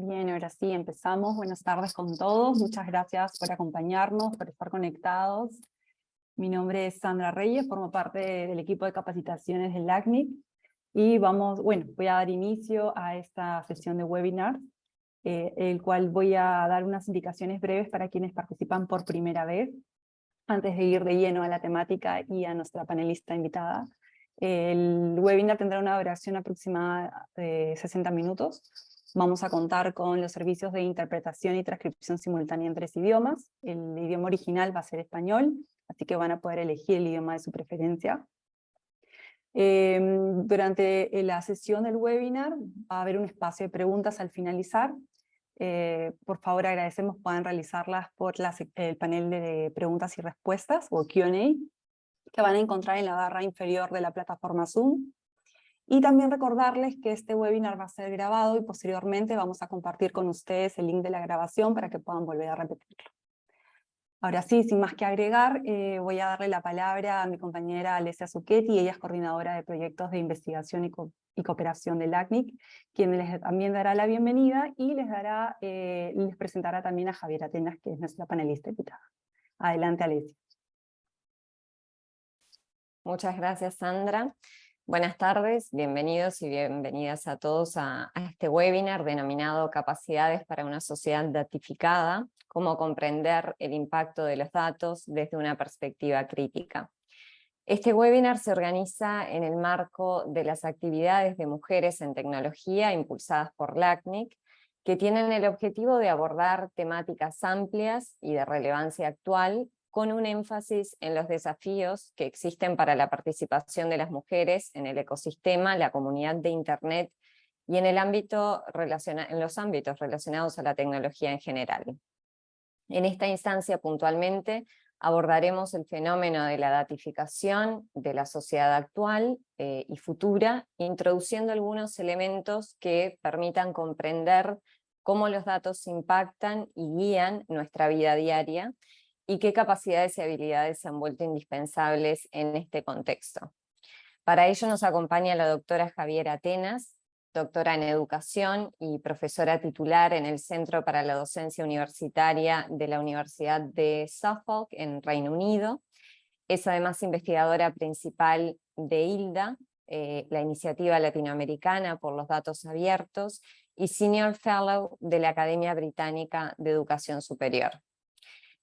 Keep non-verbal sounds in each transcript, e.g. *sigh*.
Bien, ahora sí, empezamos. Buenas tardes con todos. Muchas gracias por acompañarnos, por estar conectados. Mi nombre es Sandra Reyes, formo parte del equipo de capacitaciones del LACNIC. Y vamos, bueno, voy a dar inicio a esta sesión de webinar, eh, el cual voy a dar unas indicaciones breves para quienes participan por primera vez, antes de ir de lleno a la temática y a nuestra panelista invitada. El webinar tendrá una duración aproximada de 60 minutos. Vamos a contar con los servicios de interpretación y transcripción simultánea en tres idiomas. El idioma original va a ser español, así que van a poder elegir el idioma de su preferencia. Em, durante la sesión del webinar va a haber un espacio de preguntas al finalizar. Eh, por favor agradecemos puedan realizarlas por el panel de preguntas y respuestas o Q&A que van a encontrar en la barra inferior de la plataforma Zoom. Y también recordarles que este webinar va a ser grabado y posteriormente vamos a compartir con ustedes el link de la grabación para que puedan volver a repetirlo. Ahora sí, sin más que agregar, eh, voy a darle la palabra a mi compañera Alessia Zucchetti, ella es coordinadora de proyectos de investigación y, cooperación del ACNIC, quien les también dará la bienvenida y les, dará, eh, les presentará también a Javier Atenas, que es nuestra panelista invitada. Adelante, Alessia. Muchas gracias, Sandra. Buenas tardes, bienvenidos y bienvenidas a todos a, este webinar denominado Capacidades para una sociedad datificada, cómo comprender el impacto de los datos desde una perspectiva crítica. Este webinar se organiza en el marco de las actividades de mujeres en tecnología impulsadas por LACNIC, que tienen el objetivo de abordar temáticas amplias y de relevancia actual con un énfasis en los desafíos que existen para la participación de las mujeres en el ecosistema, la comunidad de Internet y en, los ámbitos relacionados a la tecnología en general. En esta instancia puntualmente abordaremos el fenómeno de la datificación de la sociedad actual eh, y futura, introduciendo algunos elementos que permitan comprender cómo los datos impactan y guían nuestra vida diaria, y qué capacidades y habilidades se han vuelto indispensables en este contexto. Para ello nos acompaña la doctora Javiera Atenas, doctora en Educación y profesora titular en el Centro para la Docencia Universitaria de la Universidad de Suffolk en Reino Unido. Es además investigadora principal de ILDA, eh, la Iniciativa Latinoamericana por los Datos Abiertos, y Senior Fellow de la Academia Británica de Educación Superior.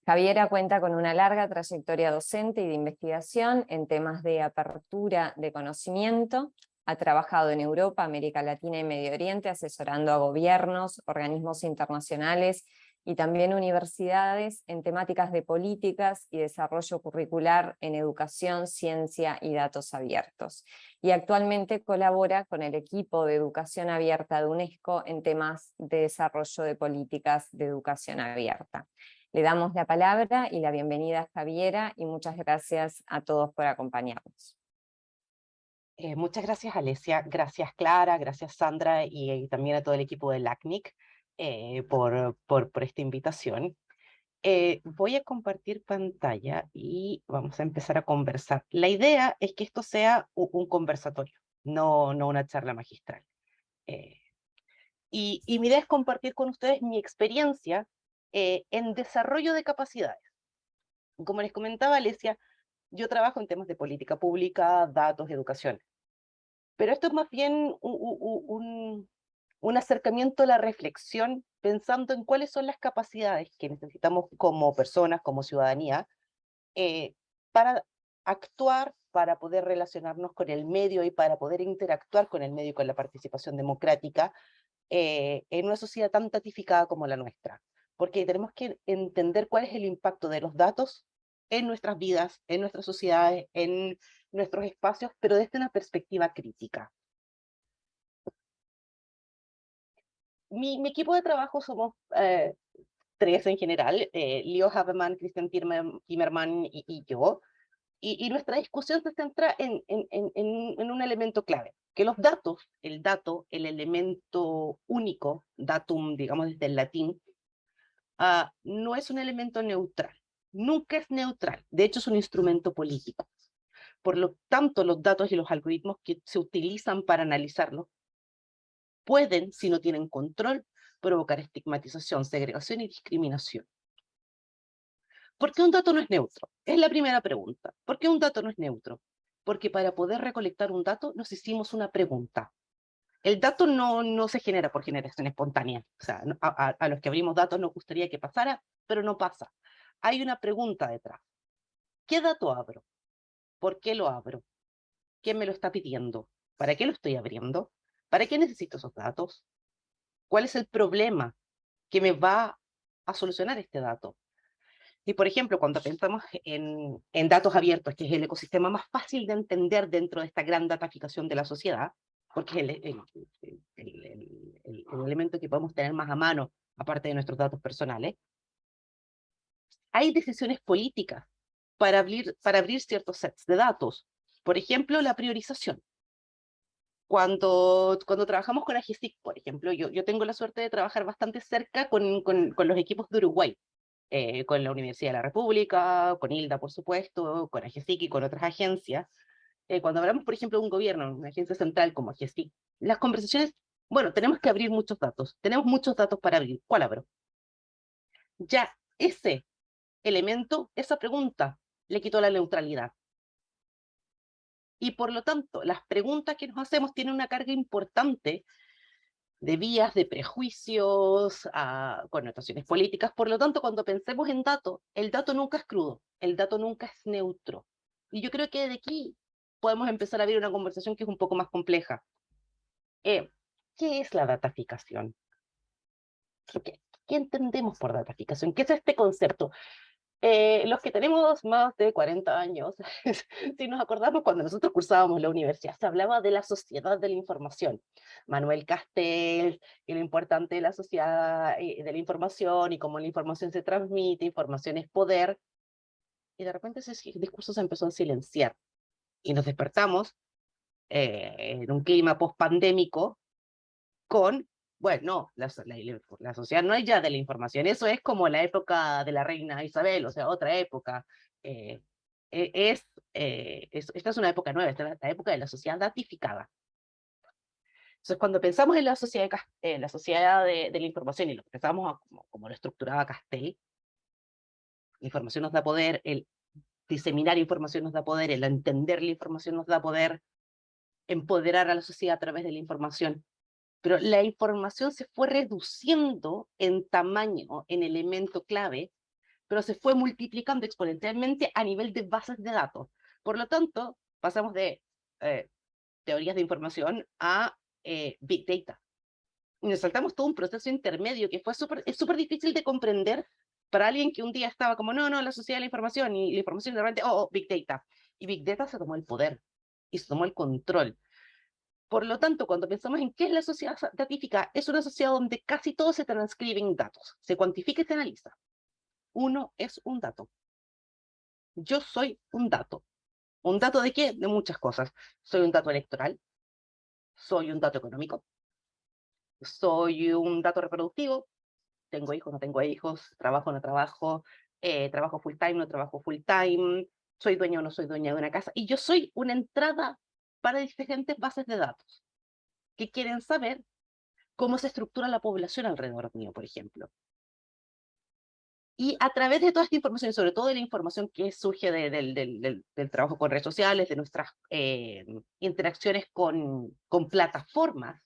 Javiera cuenta con una larga trayectoria docente y de investigación en temas de apertura de conocimiento, ha trabajado en Europa, América Latina y Medio Oriente asesorando a gobiernos, organismos internacionales y también universidades en temáticas de políticas y desarrollo curricular en educación, ciencia y datos abiertos. Y actualmente colabora con el equipo de educación abierta de UNESCO en temas de desarrollo de políticas de educación abierta. Le damos la palabra y la bienvenida a Javiera y muchas gracias a todos por acompañarnos. Eh, muchas gracias Alesia, gracias Clara, gracias Sandra y, también a todo el equipo de LACNIC eh, por, por, por, esta invitación. Eh, voy a compartir pantalla y vamos a empezar a conversar. La idea es que esto sea un, conversatorio, no, no una charla magistral. y, y mi idea es compartir con ustedes mi experiencia eh, en desarrollo de capacidades. Como les comentaba Alesia, yo trabajo en temas de política pública, datos, educación. Pero esto es más bien un, acercamiento a la reflexión pensando en cuáles son las capacidades que necesitamos como personas, como ciudadanía, eh, para actuar, para poder relacionarnos con el medio y para poder interactuar con el medio y con la participación democrática eh, en una sociedad tan tatificada como la nuestra porque tenemos que entender cuál es el impacto de los datos en nuestras vidas, en nuestras sociedades, en nuestros espacios, pero desde una perspectiva crítica. Mi, equipo de trabajo somos eh, tres en general, eh, Leo Haberman, Christian Timmerman y, yo, y, nuestra discusión se centra en, en, en, en, un elemento clave, que los datos, el dato, el elemento único, datum, digamos desde el latín, Ah, no es un elemento neutral. Nunca es neutral. De hecho, es un instrumento político. Por lo tanto, los datos y los algoritmos que se utilizan para analizarlo pueden, si no tienen control, provocar estigmatización, segregación y discriminación. ¿Por qué un dato no es neutro? Es la primera pregunta. ¿Por qué un dato no es neutro? Porque para poder recolectar un dato nos hicimos una pregunta. El dato no, no se genera por generación espontánea. O sea, a, los que abrimos datos nos gustaría que pasara, pero no pasa. Hay una pregunta detrás. ¿Qué dato abro? ¿Por qué lo abro? ¿Quién me lo está pidiendo? ¿Para qué lo estoy abriendo? ¿Para qué necesito esos datos? ¿Cuál es el problema que me va a solucionar este dato? Y por ejemplo, cuando pensamos en, en, datos abiertos, que es el ecosistema más fácil de entender dentro de esta gran dataficación de la sociedad, porque el, el, el, el, elemento que podemos tener más a mano, aparte de nuestros datos personales, hay decisiones políticas para abrir, para abrir ciertos sets de datos. Por ejemplo, la priorización. Cuando, cuando trabajamos con AGESIC, por ejemplo, yo, yo tengo la suerte de trabajar bastante cerca con, con, con los equipos de Uruguay, eh, con la Universidad de la República, con ILDA, por supuesto, con AGESIC y con otras agencias. Eh, cuando hablamos, por ejemplo, de un gobierno, una agencia central como AGESIC, las conversaciones, bueno, tenemos que abrir muchos datos, tenemos muchos datos para abrir, ¿cuál abro? Ya ese elemento, esa pregunta, le quitó la neutralidad. Y por lo tanto, las preguntas que nos hacemos tienen una carga importante de vías, de prejuicios, a connotaciones políticas. Por lo tanto, cuando pensemos en datos, el dato nunca es crudo, el dato nunca es neutro. Y yo creo que de aquí podemos empezar a abrir una conversación que es un poco más compleja. Eh, ¿Qué es la dataficación? ¿Qué, ¿Qué entendemos por dataficación? ¿Qué es este concepto? Eh, los que tenemos más de 40 años, *laughs* si nos acordamos cuando nosotros cursábamos la universidad, se hablaba de la sociedad de la información. Manuel Castel, y lo importante de la sociedad eh, de la información, y cómo la información se transmite, información es poder, y de repente ese discurso se empezó a silenciar, y nos despertamos eh, en un clima post-pandémico con bueno, la, la, sociedad no es ya de la información, eso es como la época de la reina Isabel, o sea, otra época. Eh, e, es, eh, es, esta es una época nueva, esta es la época de la sociedad datificada. Entonces, cuando pensamos en la sociedad, en la, sociedad de, de, la información y lo pensamos como, como lo estructuraba Castell, la información nos da poder, el diseminar información nos da poder, el entender la información nos da poder, empoderar a la sociedad a través de la información pero la información se fue reduciendo en tamaño, en elemento clave, pero se fue multiplicando exponencialmente a nivel de bases de datos. Por lo tanto, pasamos de eh, teorías de información a eh, Big Data. Y nos saltamos todo un proceso intermedio que fue súper difícil de comprender para alguien que un día estaba como, no, no, la sociedad de la información, y la información de repente, oh, oh, Big Data. Y Big Data se tomó el poder, y se tomó el control. Por lo tanto, cuando pensamos en qué es la sociedad datífica, es una sociedad donde casi todo se transcribe en datos, se cuantifica y se analiza. Uno es un dato. Yo soy un dato. ¿Un dato de qué? De muchas cosas. Soy un dato electoral, soy un dato económico, soy un dato reproductivo, tengo hijos, no tengo hijos, trabajo, no trabajo, eh, trabajo full time, no trabajo full time, soy dueño o no soy dueña de una casa, y yo soy una entrada para diferentes bases de datos que quieren saber cómo se estructura la población alrededor mío, por ejemplo. Y a través de toda esta información, sobre todo de la información que surge del, trabajo con redes sociales, de nuestras eh, interacciones con, con plataformas,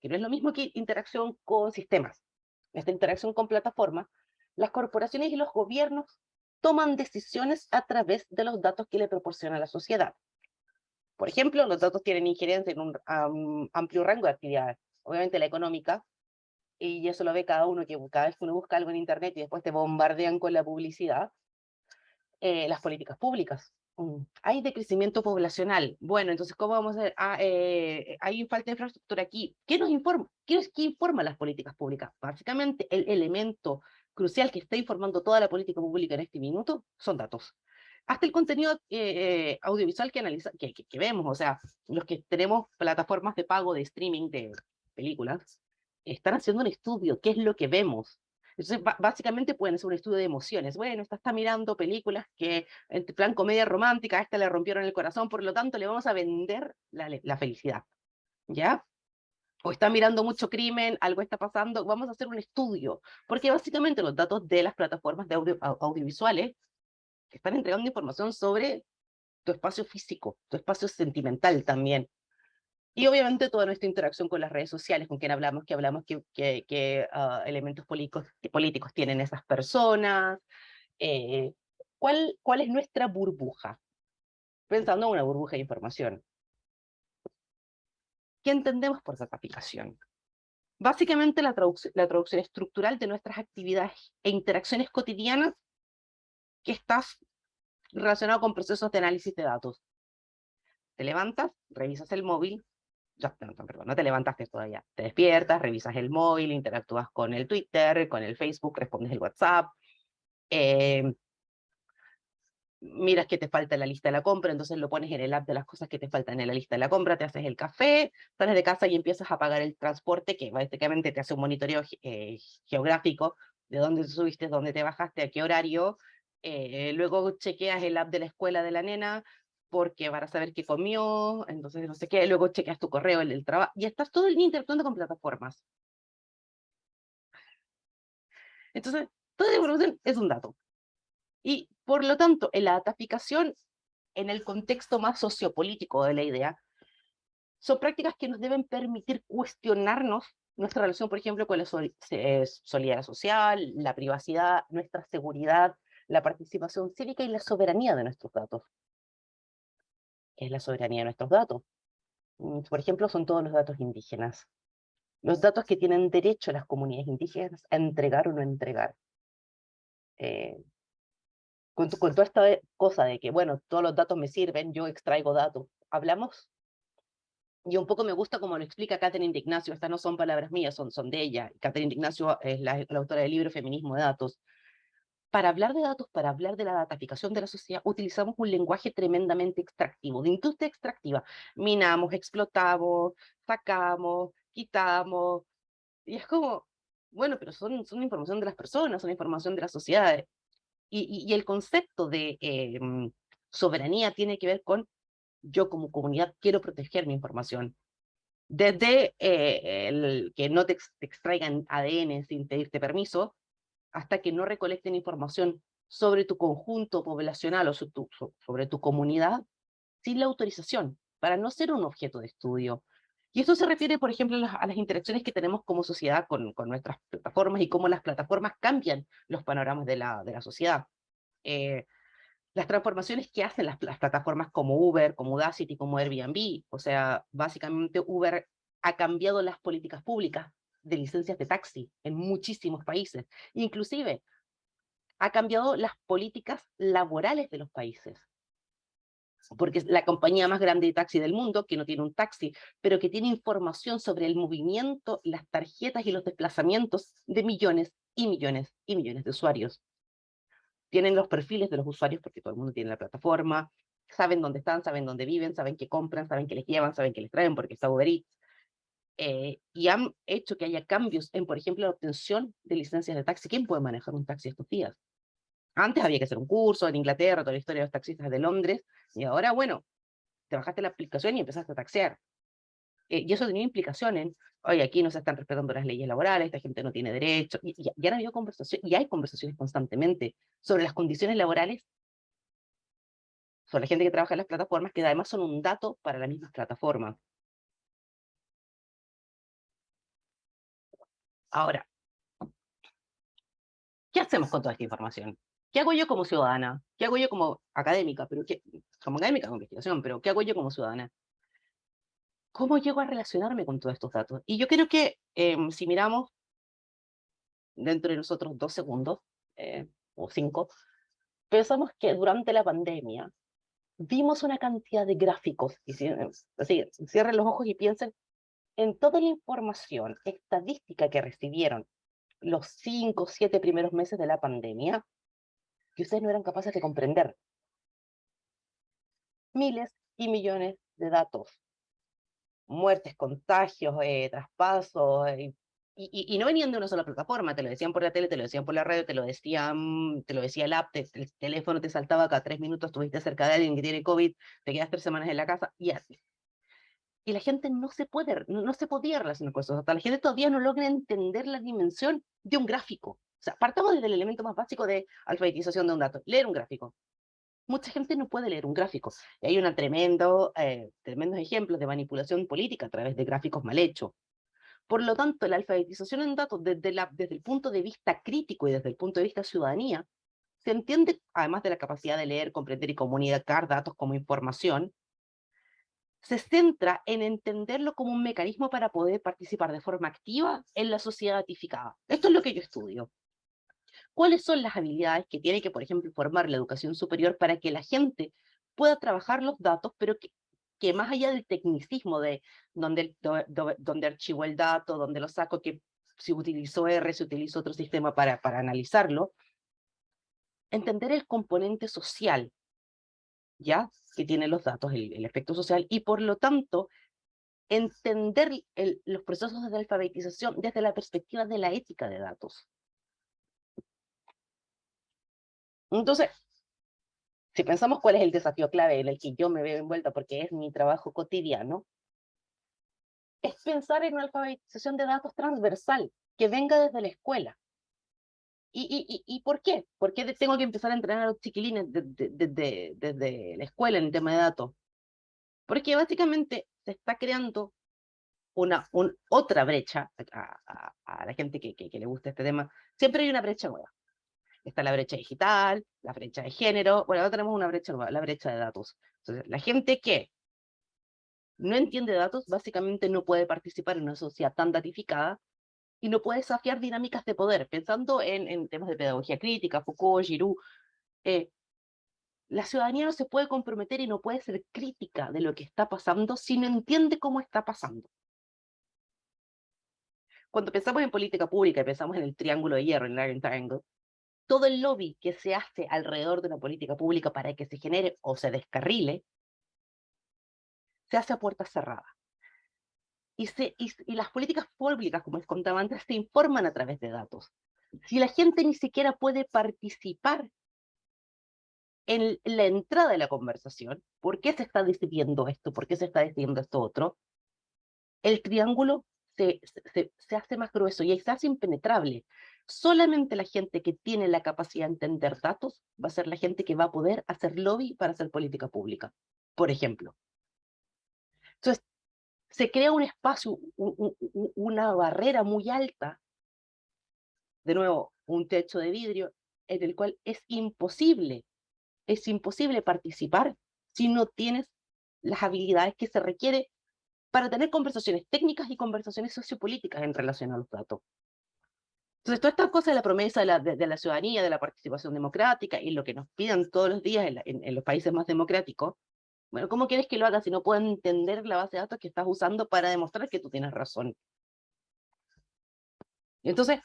que no es lo mismo que interacción con sistemas. Esta interacción con plataformas, las corporaciones y los gobiernos toman decisiones a través de los datos que le proporciona la sociedad. Por ejemplo, los datos tienen injerencia en un amplio rango de actividades. Obviamente la económica, y eso lo ve cada uno, que cada vez que uno busca algo en internet y después te bombardean con la publicidad, eh, las políticas públicas. Mm, hay decrecimiento poblacional. Bueno, entonces, ¿cómo vamos a hacer? Ah, eh, hay falta de infraestructura aquí. ¿Qué nos informa? ¿Qué, ¿Qué informa las políticas públicas? Básicamente, el elemento crucial que está informando toda la política pública en este minuto son datos hasta el contenido eh, eh, audiovisual que, analiza, que, que, vemos, o sea, los que tenemos plataformas de pago de streaming de películas, están haciendo un estudio, qué es lo que vemos. Entonces, básicamente pueden hacer un estudio de emociones. Bueno, esta está mirando películas que, en plan comedia romántica, a esta le rompieron el corazón, por lo tanto le vamos a vender la, la felicidad. ¿Ya? o está mirando mucho crimen, algo está pasando, vamos a hacer un estudio, porque básicamente los datos de las plataformas de audio, audiovisuales están entregando información sobre tu espacio físico, tu espacio sentimental también. Y obviamente toda nuestra interacción con las redes sociales, con quien hablamos, que hablamos, que, que, ah, elementos políticos, políticos tienen esas personas, eh, ¿cuál, ¿cuál es nuestra burbuja? Pensando en una burbuja de información. ¿Qué entendemos por dataficación? Básicamente la, la traducción estructural de nuestras actividades e interacciones cotidianas que estás relacionado con procesos de análisis de datos. Te levantas, revisas el móvil, no te levantaste todavía, te despiertas, revisas el móvil, interactúas con el Twitter, con el Facebook, respondes el WhatsApp, eh, miras que te falta la lista de la compra, entonces lo pones en el app de las cosas que te faltan en la lista de la compra, te haces el café, sales de casa y empiezas a pagar el transporte, que básicamente te hace un monitoreo eh, geográfico de dónde subiste, dónde te bajaste, a qué horario, eh, luego chequeas el app de la escuela de la nena, porque para saber qué comió, entonces no sé qué, luego chequeas tu correo, el del trabajo, y estás todo el día interactuando con plataformas. Entonces, toda la información es un dato. Y por lo tanto, en la dataficación, en el contexto más sociopolítico de la idea, son prácticas que nos deben permitir cuestionarnos nuestra relación, por ejemplo, con la solidaridad social, la privacidad, nuestra seguridad, la participación cívica y la soberanía de nuestros datos. ¿Qué es la soberanía de nuestros datos? Mm, por ejemplo, son todos los datos indígenas. Los datos que tienen derecho las comunidades indígenas a entregar o no entregar. Eh, con, toda esta cosa de que, bueno, todos los datos me sirven, yo extraigo datos. ¿Hablamos? Y un poco me gusta como lo explica Catherine Ignacio, estas no son palabras mías, son, son de ella. Catherine Ignacio es la, autora del libro Feminismo de Datos. Para hablar de datos, para hablar de la dataficación de la sociedad, utilizamos un lenguaje tremendamente extractivo, de industria extractiva. Minamos, explotamos, sacamos, quitamos. Y es como, bueno, pero son, son información de las personas, son información de las sociedades. Y, el concepto de em, soberanía tiene que ver con yo como comunidad quiero proteger mi información. Desde eh, el que no te, extraigan ADN sin pedirte permiso, hasta que no recolecten información sobre tu conjunto poblacional o sobre tu comunidad sin la autorización, para no ser un objeto de estudio. Y esto se refiere, por ejemplo, a las, interacciones que tenemos como sociedad con, nuestras plataformas y cómo las plataformas cambian los panoramas de la, de la sociedad. Eh, las transformaciones que hacen las, las, plataformas como Uber, como Udacity, como Airbnb, o sea, básicamente Uber ha cambiado las políticas públicas de licencias de taxi en muchísimos países, inclusive ha cambiado las políticas laborales de los países porque es la compañía más grande de taxi del mundo, que no tiene un taxi, pero que tiene información sobre el movimiento, las tarjetas y los desplazamientos de millones y millones y millones de usuarios. Tienen los perfiles de los usuarios porque todo el mundo tiene la plataforma, saben dónde están, saben dónde viven, saben qué compran, saben qué les llevan, saben qué les traen porque está Uber Eats. Eh, y han hecho que haya cambios en, por ejemplo, la obtención de licencias de taxi. ¿Quién puede manejar un taxi estos días? Antes había que hacer un curso en Inglaterra, toda la historia de los taxistas de Londres, y ahora, bueno, te bajaste la aplicación y empezaste a taxear. Eh, y eso tenía implicaciones oye, aquí no se están respetando las leyes laborales, esta gente no tiene derecho, y, y, y habido conversaciones, y hay conversaciones constantemente sobre las condiciones laborales sobre la gente que trabaja en las plataformas, que además son un dato para las mismas plataformas. Ahora, ¿qué hacemos con toda esta información? ¿Qué hago yo como ciudadana? ¿Qué hago yo como académica? Pero ¿qué, como académica de investigación, pero ¿qué hago yo como ciudadana? ¿Cómo llego a relacionarme con todos estos datos? Y yo creo que em, si miramos dentro de nosotros dos segundos, eh, o cinco, pensamos que durante la pandemia vimos una cantidad de gráficos, y así, cierren los ojos y piensen en toda la información estadística que recibieron los cinco o siete primeros meses de la pandemia, que ustedes no eran capaces de comprender. Miles y millones de datos. Muertes, contagios, eh, traspasos, eh, y, y, no venían de una sola plataforma, te lo decían por la tele, te lo decían por la radio, te lo decían, te lo decía el app, el teléfono te saltaba cada tres minutos, estuviste cerca de alguien que tiene COVID, te quedas tres semanas en la casa, y así. Y la gente no se, puede, no, se podía relacionar con eso. Hasta la gente todavía no logra entender la dimensión de un gráfico. O sea, partamos desde el elemento más básico de alfabetización de un dato, leer un gráfico. Mucha gente no puede leer un gráfico. Y hay una tremendo, eh, tremendos ejemplos de manipulación política a través de gráficos mal hechos. Por lo tanto, la alfabetización en datos desde, desde el punto de vista crítico y desde el punto de vista ciudadanía, se entiende, además de la capacidad de leer, comprender y comunicar datos como información, se centra en entenderlo como un mecanismo para poder participar de forma activa en la sociedad datificada. Esto es lo que yo estudio. ¿Cuáles son las habilidades que tiene que, por ejemplo, formar la educación superior para que la gente pueda trabajar los datos, pero que, más allá del tecnicismo de dónde, donde archivo el dato, dónde lo saco, que si utilizo R, si utilizo otro sistema para, para analizarlo, entender el componente social, ¿ya? que tienen los datos, el, efecto social, y por lo tanto, entender los procesos de alfabetización desde la perspectiva de la ética de datos. Entonces, si pensamos cuál es el desafío clave en el que yo me veo envuelta, porque es mi trabajo cotidiano, es pensar en una alfabetización de datos transversal, que venga desde la escuela, ¿Y, y, y, por qué? ¿Por qué tengo que empezar a entrenar a los chiquilines desde, desde, la escuela en el tema de datos? Porque básicamente se está creando una un, otra brecha a, a, la gente que, que, que, le gusta este tema. Siempre hay una brecha nueva. Está la brecha digital, la brecha de género, bueno, ahora tenemos una brecha nueva, la brecha de datos. Entonces, la gente que no entiende datos, básicamente no puede participar en una sociedad tan datificada y no puede desafiar dinámicas de poder. Pensando en, en temas de pedagogía crítica, Foucault, Giroux, eh, la ciudadanía no se puede comprometer y no puede ser crítica de lo que está pasando si no entiende cómo está pasando. Cuando pensamos en política pública y pensamos en el triángulo de hierro, en el Iron Triangle, todo el lobby que se hace alrededor de una política pública para que se genere o se descarrile, se hace a puerta cerrada y, y, las políticas públicas, como les contaba antes, se informan a través de datos. Si la gente ni siquiera puede participar en la entrada de la conversación, ¿por qué se está decidiendo esto? ¿Por qué se está decidiendo esto otro? El triángulo se, se, se hace más grueso y se hace impenetrable. Solamente la gente que tiene la capacidad de entender datos va a ser la gente que va a poder hacer lobby para hacer política pública, por ejemplo. Entonces, se crea un espacio, una barrera muy alta, de nuevo, un techo de vidrio, en el cual es imposible, es imposible participar si no tienes las habilidades que se requiere para tener conversaciones técnicas y conversaciones sociopolíticas en relación a los datos. Entonces, toda esta cosa de la promesa de la, de, la, ciudadanía, de la participación democrática, y lo que nos piden todos los días en los países más democráticos, bueno, ¿cómo quieres que lo haga si no puedo entender la base de datos que estás usando para demostrar que tú tienes razón? entonces,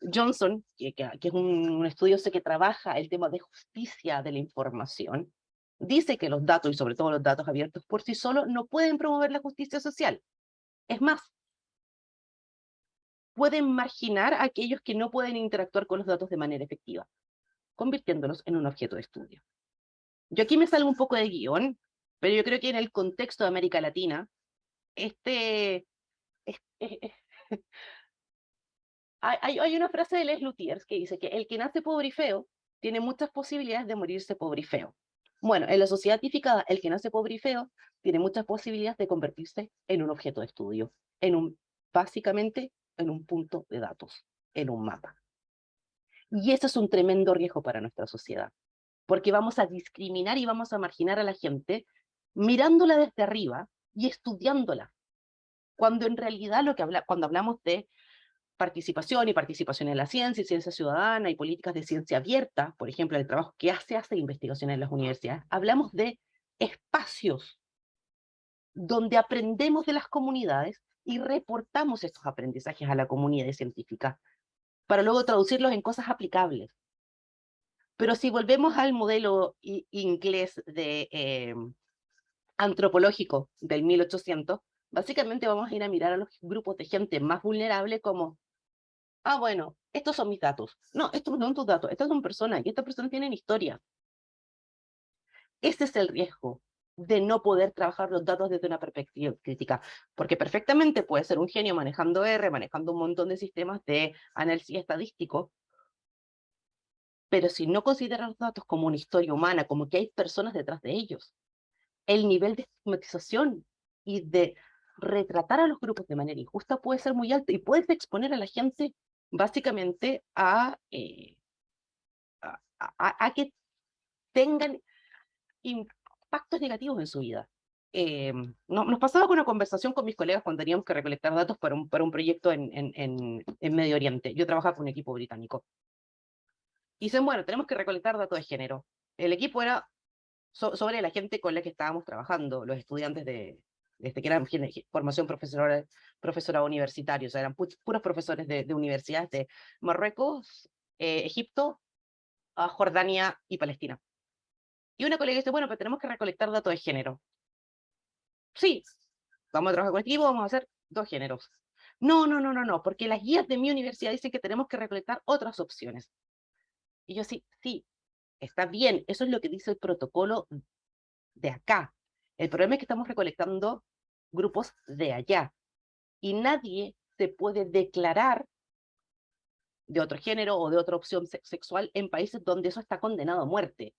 Johnson, que, es un, estudio que trabaja el tema de justicia de la información, dice que los datos, y sobre todo los datos abiertos por sí solos, no pueden promover la justicia social. Es más, pueden marginar a aquellos que no pueden interactuar con los datos de manera efectiva, convirtiéndolos en un objeto de estudio. Yo aquí me salgo un poco de guion, pero yo creo que en el contexto de América Latina, este... *laughs* hay, hay, una frase de Les Luthiers que dice que el que nace pobre y feo tiene muchas posibilidades de morirse pobre y feo. Bueno, en la sociedad tipificada, el que nace pobre y feo tiene muchas posibilidades de convertirse en un objeto de estudio, en un, básicamente en un punto de datos, en un mapa. Y eso es un tremendo riesgo para nuestra sociedad porque vamos a discriminar y vamos a marginar a la gente mirándola desde arriba y estudiándola. Cuando en realidad lo que cuando hablamos de participación y participación en la ciencia y ciencia ciudadana y políticas de ciencia abierta, por ejemplo, el trabajo que hace hace investigación en las universidades, hablamos de espacios donde aprendemos de las comunidades y reportamos estos aprendizajes a la comunidad científica para luego traducirlos en cosas aplicables. Pero si volvemos al modelo inglés de, eh, antropológico del 1800, básicamente vamos a ir a mirar a los grupos de gente más vulnerable como, ah, bueno, estos son mis datos. No, estos no son tus datos, estas son personas, y estas personas tienen historia. Ese es el riesgo. de no poder trabajar los datos desde una perspectiva crítica, porque perfectamente puede ser un genio manejando R, manejando un montón de sistemas de análisis estadístico, pero si no considera los datos como una historia humana, como que hay personas detrás de ellos, el nivel de estigmatización y de retratar a los grupos de manera injusta puede ser muy alto y puedes exponer a la gente básicamente a, eh, a, que tengan impactos negativos en su vida. Eh, nos pasaba con una conversación con mis colegas cuando teníamos que recolectar datos para un, para un proyecto en, en, en, Medio Oriente. Yo trabajaba con un equipo británico. Y dicen, bueno, tenemos que recolectar datos de género. El equipo era sobre la gente con la que estábamos trabajando, los estudiantes de, desde que eran formación profesora, profesora universitaria, o sea, eran puros profesores de, universidades de Marruecos, eh, Egipto, Jordania y Palestina. Y una colega dice, bueno, pero tenemos que recolectar datos de género. Sí, vamos a trabajar colectivo, vamos a hacer dos géneros. No, no, no, no, no, porque las guías de mi universidad dicen que tenemos que recolectar otras opciones. Y yo sí, sí, está bien, eso es lo que dice el protocolo de acá. El problema es que estamos recolectando grupos de allá. Y nadie se puede declarar de otro género o de otra opción sexual en países donde eso está condenado a muerte.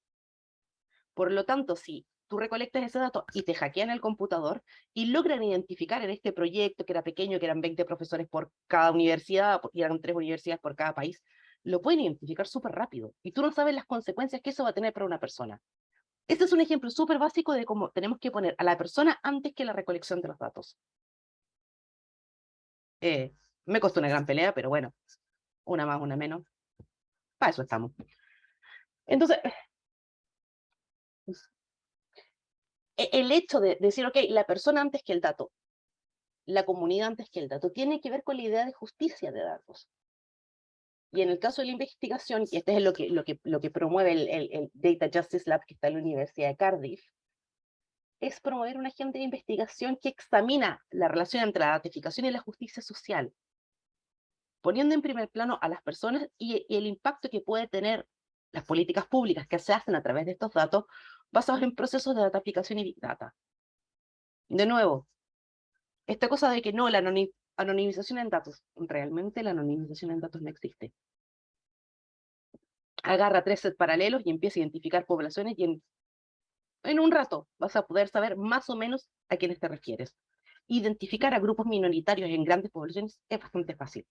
Por lo tanto, si tú recolectas ese dato y te hackean el computador y logran identificar en este proyecto, que era pequeño, que eran 20 profesores por cada universidad, y eran tres universidades por cada país, lo pueden identificar súper rápido. Y tú no sabes las consecuencias que eso va a tener para una persona. Este es un ejemplo súper básico de cómo tenemos que poner a la persona antes que la recolección de los datos. Eh, me costó una gran pelea, pero bueno, una más, una menos. Para eso estamos. Entonces, e, el hecho de decir, ok, la persona antes que el dato, la comunidad antes que el dato, tiene que ver con la idea de justicia de datos. Y en el caso de la investigación, y este es lo que, lo que, lo que promueve el, el, Data Justice Lab que está en la Universidad de Cardiff, es promover una agenda de investigación que examina la relación entre la ratificación y la justicia social, poniendo en primer plano a las personas y, el impacto que puede tener las políticas públicas que se hacen a través de estos datos basados en procesos de dataficación y big data. De nuevo, esta cosa de que no, la anonimización en datos. Realmente la anonimización en datos no existe. Agarra tres sets paralelos y empieza a identificar poblaciones y en, en un rato vas a poder saber más o menos a quiénes te refieres. Identificar a grupos minoritarios en grandes poblaciones es bastante fácil.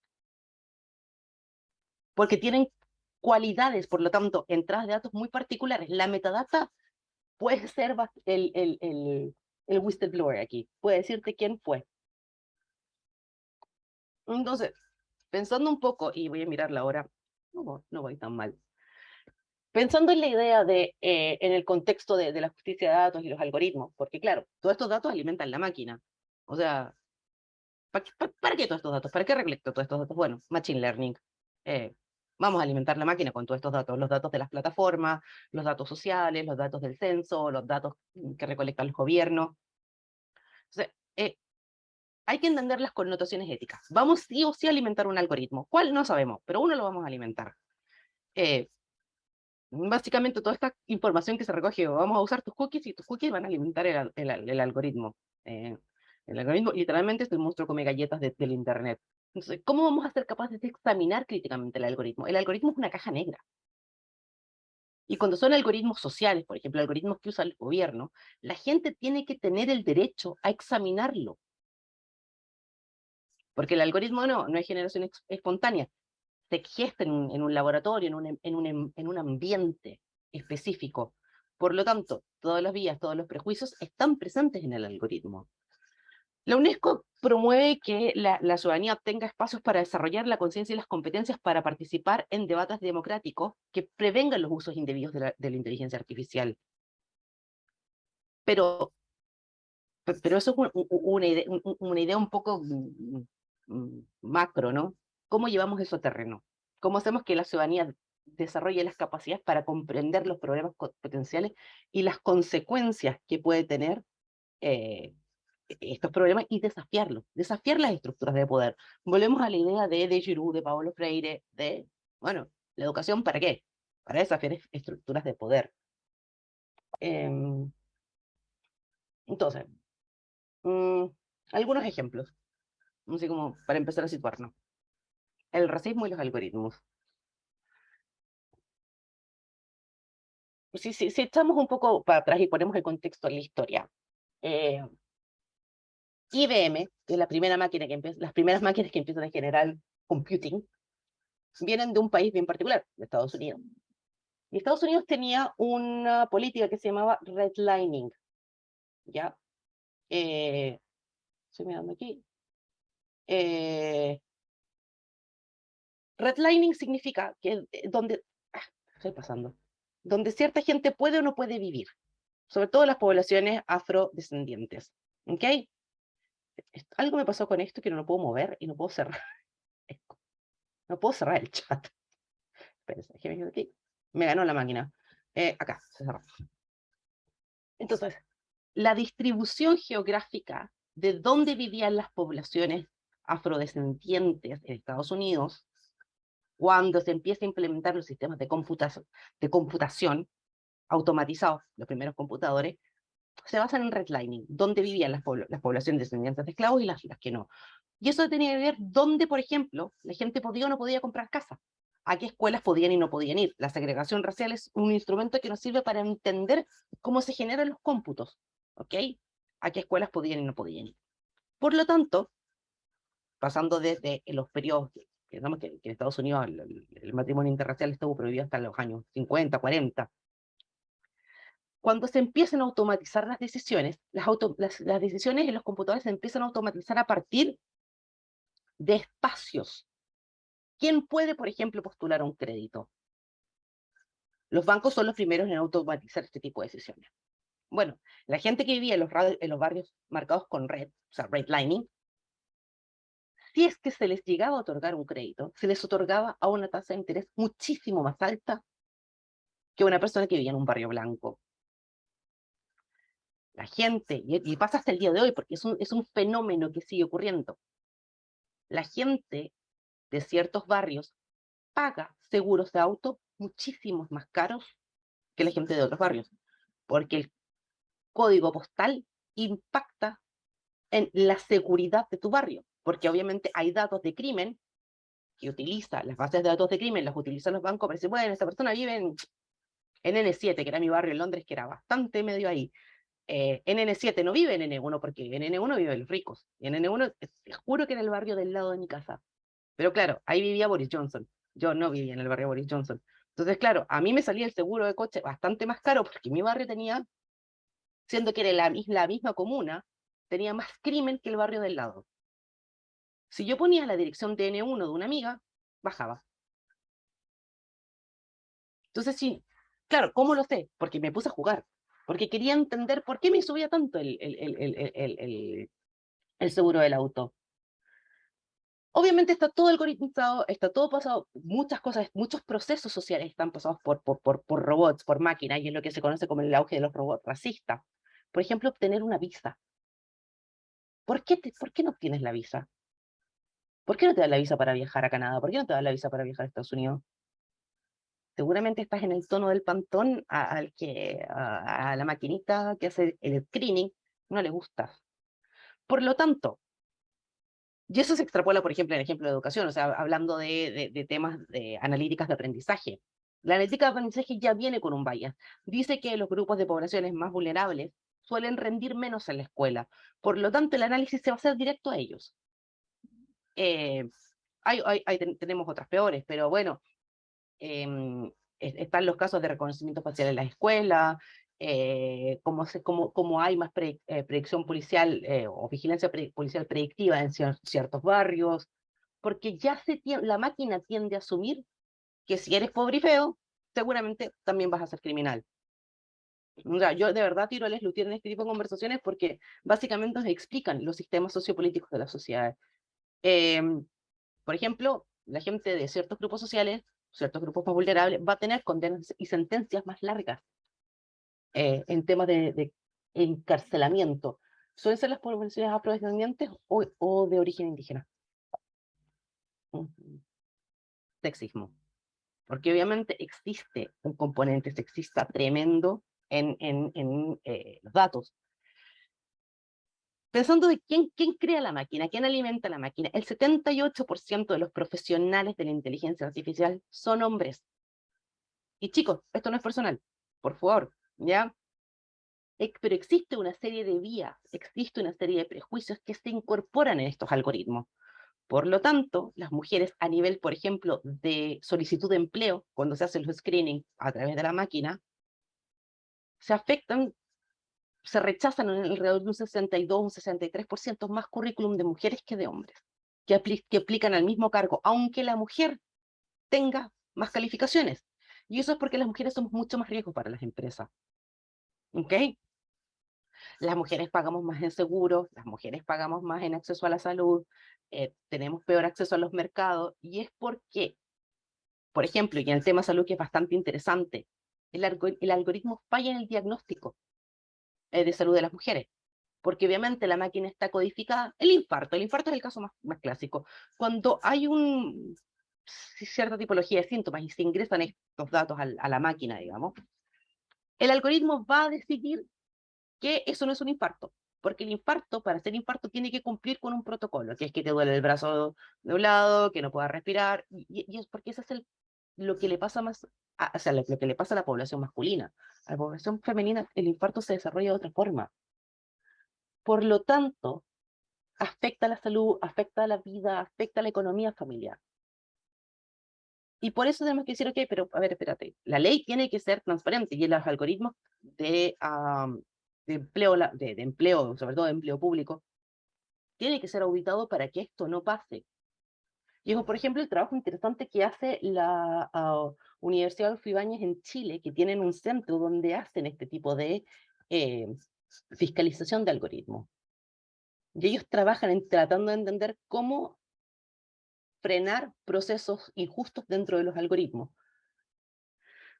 Porque tienen cualidades, por lo tanto, entradas de datos muy particulares. La metadata puede ser el, el, el, el whistleblower aquí, puede decirte quién fue, entonces, pensando un poco, y voy a mirar la hora, no, no voy tan mal. Pensando en la idea de, eh, en el contexto de, de, la justicia de datos y los algoritmos, porque claro, todos estos datos alimentan la máquina. O sea, ¿para, para, qué todos estos datos? ¿Para qué recolecto todos estos datos? Bueno, Machine Learning. Eh, vamos a alimentar la máquina con todos estos datos, los datos de las plataformas, los datos sociales, los datos del censo, los datos que recolectan los gobiernos. Entonces, eh, hay que entender las connotaciones éticas. Vamos sí o sí a alimentar un algoritmo. ¿Cuál? No sabemos, pero uno lo vamos a alimentar. Eh, básicamente toda esta información que se recoge, vamos a usar tus cookies y tus cookies van a alimentar el, el, algoritmo. Eh, el algoritmo literalmente es el monstruo come galletas del Internet. Entonces, ¿cómo vamos a ser capaces de examinar críticamente el algoritmo? El algoritmo es una caja negra. Y cuando son algoritmos sociales, por ejemplo, algoritmos que usa el gobierno, la gente tiene que tener el derecho a examinarlo. Porque el algoritmo no, no es generación espontánea, se gesta en un, laboratorio, en un, en, un, en un ambiente específico. Por lo tanto, todas las vías, todos los prejuicios están presentes en el algoritmo. La UNESCO promueve que la, ciudadanía tenga espacios para desarrollar la conciencia y las competencias para participar en debates democráticos que prevengan los usos indebidos de la, de la inteligencia artificial. Pero, pero eso es una, idea, una idea un poco Mm, macro, ¿no? ¿Cómo llevamos eso a terreno? ¿Cómo hacemos que la ciudadanía desarrolle las capacidades para comprender los problemas potenciales y las consecuencias que puede tener eh, e-, estos problemas y desafiarlos, desafiar las estructuras de poder. Volvemos a la idea de, de Giroud, de Pablo Freire, de, bueno, la educación ¿para qué? Para desafiar estructuras de poder. Em, Entonces, mm, algunos ejemplos, así como para empezar a situarnos. El racismo y los algoritmos. Si, si, si echamos un poco para atrás y ponemos el contexto en la historia, eh, IBM, que es la primera máquina que empieza, las primeras máquinas que empiezan a generar computing, vienen de un país bien particular, de Estados Unidos. Y Estados Unidos tenía una política que se llamaba redlining, ¿ya? Eh, estoy mirando aquí. Eh, redlining significa que eh, donde, ah, estoy pasando, donde cierta gente puede o no puede vivir, sobre todo las poblaciones afrodescendientes, ¿ok? Algo me pasó con esto que no lo puedo mover y no puedo cerrar. *laughs* No puedo cerrar el chat. *laughs* Espérense. Me ganó la máquina. Eh, acá, se cerró. Entonces, la distribución geográfica de dónde vivían las poblaciones afrodescendientes en Estados Unidos, cuando se empieza a implementar los sistemas de computación, automatizados, los primeros computadores, se basan en redlining, dónde vivían las, las poblaciones descendientes de esclavos y las, las que no. Y eso tenía que ver dónde, por ejemplo, la gente podía o no podía comprar casa, a qué escuelas podían y no podían ir. La segregación racial es un instrumento que nos sirve para entender cómo se generan los cómputos, ¿ok? A qué escuelas podían y no podían ir. Por lo tanto, pasando desde los periodos, digamos que, en Estados Unidos el, el matrimonio interracial estuvo prohibido hasta los años 50, 40, cuando se empiezan a automatizar las decisiones, las, las, decisiones en los computadores se empiezan a automatizar a partir de espacios. ¿Quién puede, por ejemplo, postular un crédito? Los bancos son los primeros en automatizar este tipo de decisiones. Bueno, la gente que vivía en los, en los barrios marcados con red, o sea, redlining, si es que se les llegaba a otorgar un crédito, se les otorgaba a una tasa de interés muchísimo más alta que una persona que vivía en un barrio blanco. La gente, y, pasa hasta el día de hoy porque es un, es un fenómeno que sigue ocurriendo, la gente de ciertos barrios paga seguros de auto muchísimos más caros que la gente de otros barrios, porque el código postal impacta en la seguridad de tu barrio, porque obviamente hay datos de crimen que utiliza, las bases de datos de crimen las utilizan los bancos para decir, bueno, esta persona vive en, en N7, que era mi barrio en Londres, que era bastante medio ahí, eh, en N7 no vive en N1 porque en N1 viven los ricos. Y en N1, te juro que en el barrio del lado de mi casa. Pero claro, ahí vivía Boris Johnson. Yo no vivía en el barrio Boris Johnson. Entonces, claro, a mí me salía el seguro de coche bastante más caro porque mi barrio tenía, siendo que era la, la misma comuna, tenía más crimen que el barrio del lado. Si yo ponía la dirección de N1 de una amiga, bajaba. Entonces, sí, claro, ¿cómo lo sé? Porque me puse a jugar porque quería entender por qué me subía tanto el, el, el, seguro del auto. Obviamente está todo algoritmizado, está todo pasado, muchas cosas, muchos procesos sociales están pasados por, por, por, por robots, por máquinas, y es lo que se conoce como el auge de los robots racistas. Por ejemplo, obtener una visa. ¿Por qué, ¿Por qué no obtienes la visa? ¿Por qué no te dan la visa para viajar a Canadá? ¿Por qué no te dan la visa para viajar a Estados Unidos? seguramente estás en el tono del pantón al que, a, la maquinita que hace el screening, no le gusta. Por lo tanto, y eso se extrapola, por ejemplo, en el ejemplo de educación, o sea, hablando de, de, temas de analíticas de aprendizaje. La analítica de aprendizaje ya viene con un bias. Dice que los grupos de poblaciones más vulnerables suelen rendir menos en la escuela. Por lo tanto, el análisis se va a hacer directo a ellos. Eh, hay, hay, tenemos otras peores, pero bueno, eh, están los casos de reconocimiento facial en las escuelas, eh, como, se, hay más pre, eh, predicción policial eh, o vigilancia policial predictiva en ciertos barrios, porque ya se la máquina tiende a asumir que si eres pobre y feo, seguramente también vas a ser criminal. O sea, yo de verdad tiro a Les en este tipo de conversaciones porque básicamente nos explican los sistemas sociopolíticos de la sociedad. Em, por ejemplo, la gente de ciertos grupos sociales ciertos grupos más vulnerables, va a tener condenas y sentencias más largas eh, en temas de, encarcelamiento. ¿Suelen ser las poblaciones afrodescendientes o, o de origen indígena? Sexismo. Porque obviamente existe un componente sexista tremendo en, en, en eh, los datos. Pensando de quién, quién crea la máquina, quién alimenta la máquina, el 78% de los profesionales de la inteligencia artificial son hombres. Y chicos, esto no es personal, por favor, ¿ya? Pero existe una serie de vías, existe una serie de prejuicios que se incorporan en estos algoritmos. Por lo tanto, las mujeres a nivel, por ejemplo, de solicitud de empleo, cuando se hacen los screening a través de la máquina, se afectan, se rechazan en alrededor de un 62, un 63% más currículum de mujeres que de hombres, que, que aplican al mismo cargo, aunque la mujer tenga más calificaciones. Y eso es porque las mujeres somos mucho más riesgo para las empresas. ¿Ok? Las mujeres pagamos más en seguros, las mujeres pagamos más en acceso a la salud, eh, tenemos peor acceso a los mercados, y es porque, por ejemplo, y en el tema salud que es bastante interesante, el algoritmo falla en el diagnóstico eh, de salud de las mujeres, porque obviamente la máquina está codificada, el infarto, el infarto es el caso más, más clásico, cuando hay un, cierta tipología de síntomas y se ingresan estos datos a la máquina, digamos, el algoritmo va a decidir que eso no es un infarto, porque el infarto, para ser infarto, tiene que cumplir con un protocolo, que es que te duele el brazo de un lado, que no puedas respirar, y, es porque eso es el, lo que le pasa más, o sea, lo, que le pasa a la población masculina. A la población femenina, el infarto se desarrolla de otra forma. Por lo tanto, afecta la salud, afecta la vida, afecta la economía familiar. Y por eso tenemos que decir, ok, pero a ver, espérate, la ley tiene que ser transparente y los algoritmos de, empleo, de, empleo, sobre todo de empleo público, tiene que ser auditado para que esto no pase. Es, por ejemplo, el trabajo interesante que hace la uh, Universidad de Ibáñez en Chile, que tienen un centro donde hacen este tipo de eh, fiscalización de algoritmos. Y ellos trabajan en, tratando de entender cómo frenar procesos injustos dentro de los algoritmos.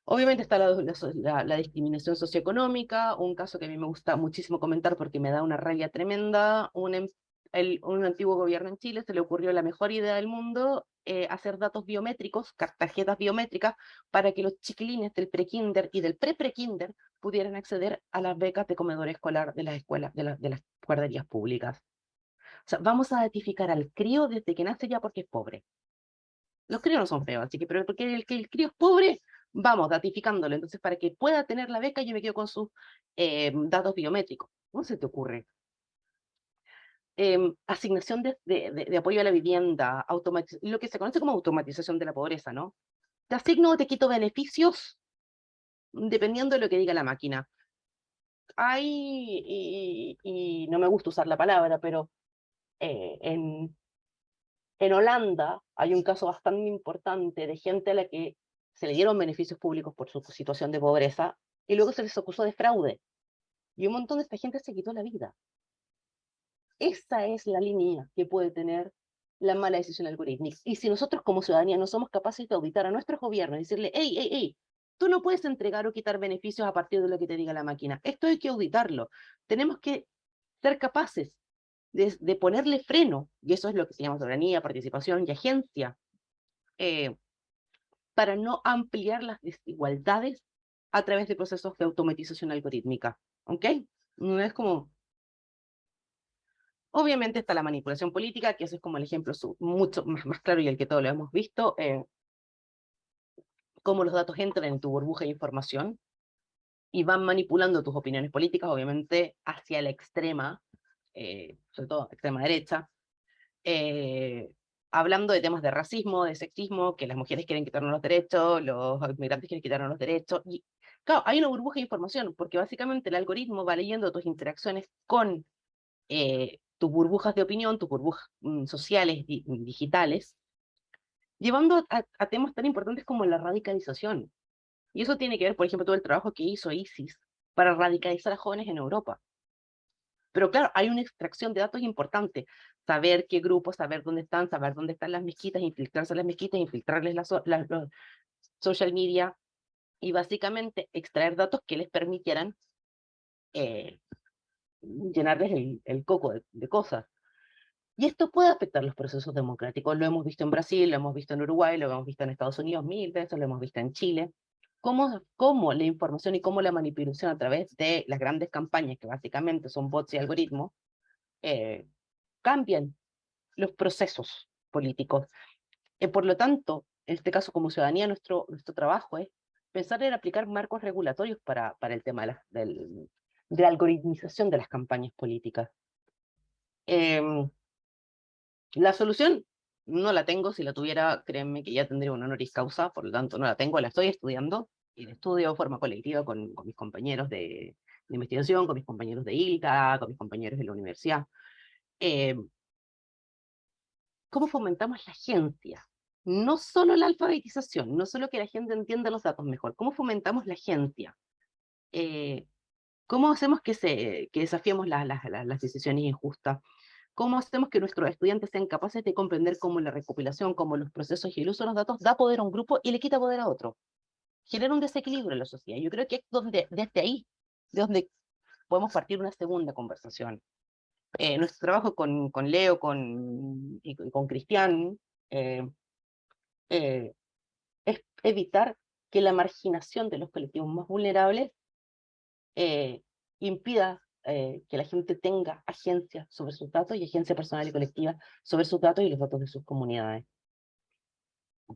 Obviamente está la, la, discriminación socioeconómica, un caso que a mí me gusta muchísimo comentar porque me da una rabia tremenda. Un, em, un antiguo gobierno en Chile se le ocurrió la mejor idea del mundo, eh, hacer datos biométricos, tarjetas biométricas, para que los chiquilines del prekinder y del pre-prekinder pudieran acceder a las becas de comedor escolar de las escuelas, de, las guarderías públicas. O sea, vamos a identificar al crío desde que nace ya porque es pobre. Los críos no son feos, así que, pero porque el, que el crío es pobre, vamos datificándolo. Entonces, para que pueda tener la beca, yo me quedo con sus eh, datos biométricos. ¿Cómo se te ocurre? Em, asignación de, de, de, apoyo a la vivienda, lo que se conoce como automatización de la pobreza, ¿no? Te asigno o te quito beneficios dependiendo de lo que diga la máquina. Hay, y, y no me gusta usar la palabra, pero eh, en, en Holanda hay un caso bastante importante de gente a la que se le dieron beneficios públicos por su situación de pobreza y luego se les acusó de fraude. Y un montón de esta gente se quitó la vida. Esa es la línea que puede tener la mala decisión algorítmica. Y si nosotros como ciudadanía no somos capaces de auditar a nuestros gobiernos y decirle, hey, hey, hey, tú no puedes entregar o quitar beneficios a partir de lo que te diga la máquina. Esto hay que auditarlo. Tenemos que ser capaces de, ponerle freno, y eso es lo que se llama soberanía, participación y agencia, eh, para no ampliar las desigualdades a través de procesos de automatización algorítmica. ¿Ok? No es como... Obviamente está la manipulación política, que eso es como el ejemplo mucho más, más claro y el que todos lo hemos visto, eh, cómo los datos entran en tu burbuja de información y van manipulando tus opiniones políticas, obviamente hacia la extrema, eh, sobre todo extrema derecha, eh, hablando de temas de racismo, de sexismo, que las mujeres quieren quitarnos los derechos, los inmigrantes quieren quitarnos los derechos, y claro, hay una burbuja de información, porque básicamente el algoritmo va leyendo tus interacciones con eh, tus burbujas de opinión, tus burbujas mm, sociales, digitales, llevando a, temas tan importantes como la radicalización. Y eso tiene que ver, por ejemplo, todo el trabajo que hizo ISIS para radicalizar a jóvenes en Europa. Pero claro, hay una extracción de datos importante. Saber qué grupos, saber dónde están, saber dónde están las mezquitas, infiltrarse las mezquitas, infiltrarles las, social media y básicamente extraer datos que les permitieran eh, llenarles el, coco de, de, cosas. Y esto puede afectar los procesos democráticos. Lo hemos visto en Brasil, lo hemos visto en Uruguay, lo hemos visto en Estados Unidos mil veces, lo hemos visto en Chile cómo, cómo la información y cómo la manipulación a través de las grandes campañas, que básicamente son bots y algoritmos, eh, cambian los procesos políticos. Eh, por lo tanto, en este caso como ciudadanía, nuestro, nuestro trabajo es pensar en aplicar marcos regulatorios para, para el tema del, de la algoritmización de las campañas políticas. Em, la solución no la tengo, si la tuviera, créanme que ya tendría una honoris causa, por lo tanto no la tengo, la estoy estudiando, y la estudio de forma colectiva con, con mis compañeros de, de, investigación, con mis compañeros de ILCA, con mis compañeros de la universidad. Eh, ¿Cómo fomentamos la agencia? No solo la alfabetización, no solo que la gente entienda los datos mejor, ¿cómo fomentamos la agencia? Eh, ¿Cómo hacemos que, se, que desafiemos las decisiones injustas? ¿Cómo hacemos que nuestros estudiantes sean capaces de comprender cómo la recopilación, cómo los procesos y el uso de los datos da poder a un grupo y le quita poder a otro? Genera un desequilibrio en la sociedad. Yo creo que es donde, desde ahí, de donde podemos partir una segunda conversación. Eh, nuestro trabajo con, con Leo con, y con Cristian eh, eh, es evitar que la marginación de los colectivos más vulnerables impida eh, que la gente tenga agencia sobre sus datos y agencia personal y colectiva sobre sus datos y los datos de sus comunidades.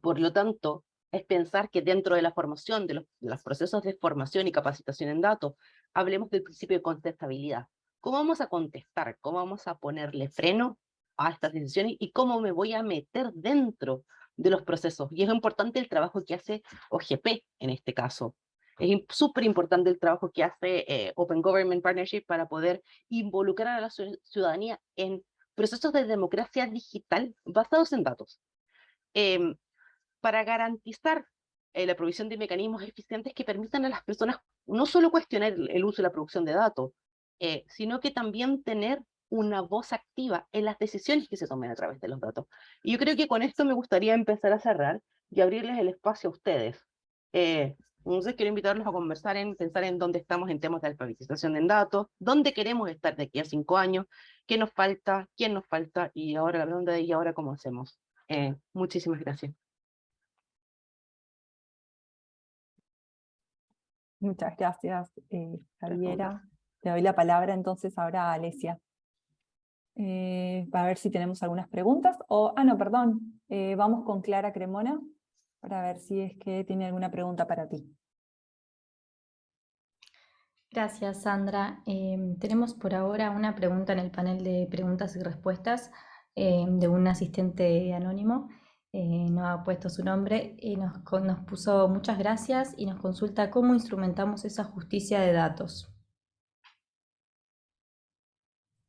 Por lo tanto, es pensar que dentro de la formación, de los, de los procesos de formación y capacitación en datos, hablemos del principio de contestabilidad. ¿Cómo vamos a contestar? ¿Cómo vamos a ponerle freno a estas decisiones? ¿Y cómo me voy a meter dentro de los procesos? Y es importante el trabajo que hace OGP en este caso, es súper importante el trabajo que hace eh, Open Government Partnership para poder involucrar a la ciudadanía en procesos de democracia digital basados en datos. Em, para garantizar eh, la provisión de mecanismos eficientes que permitan a las personas no solo cuestionar el uso y la producción de datos, eh, sino que también tener una voz activa en las decisiones que se tomen a través de los datos. Y yo creo que con esto me gustaría empezar a cerrar y abrirles el espacio a ustedes. Entonces quiero invitarlos a conversar en pensar en dónde estamos en temas de alfabetización en datos, dónde queremos estar de aquí a cinco años, qué nos falta, quién nos falta, y ahora la pregunta de ¿y ahora cómo hacemos? Eh, muchísimas gracias. Muchas gracias, eh, Javiera. Le doy la palabra entonces ahora a Alesia. Eh, a ver si tenemos algunas preguntas. O, ah, no, perdón. Eh, vamos con Clara Cremona para ver si es que tiene alguna pregunta para ti. Gracias, Sandra. Em, tenemos por ahora una pregunta en el panel de preguntas y respuestas em, de un asistente anónimo. Eh, no ha puesto su nombre y nos, nos puso muchas gracias y nos consulta cómo instrumentamos esa justicia de datos.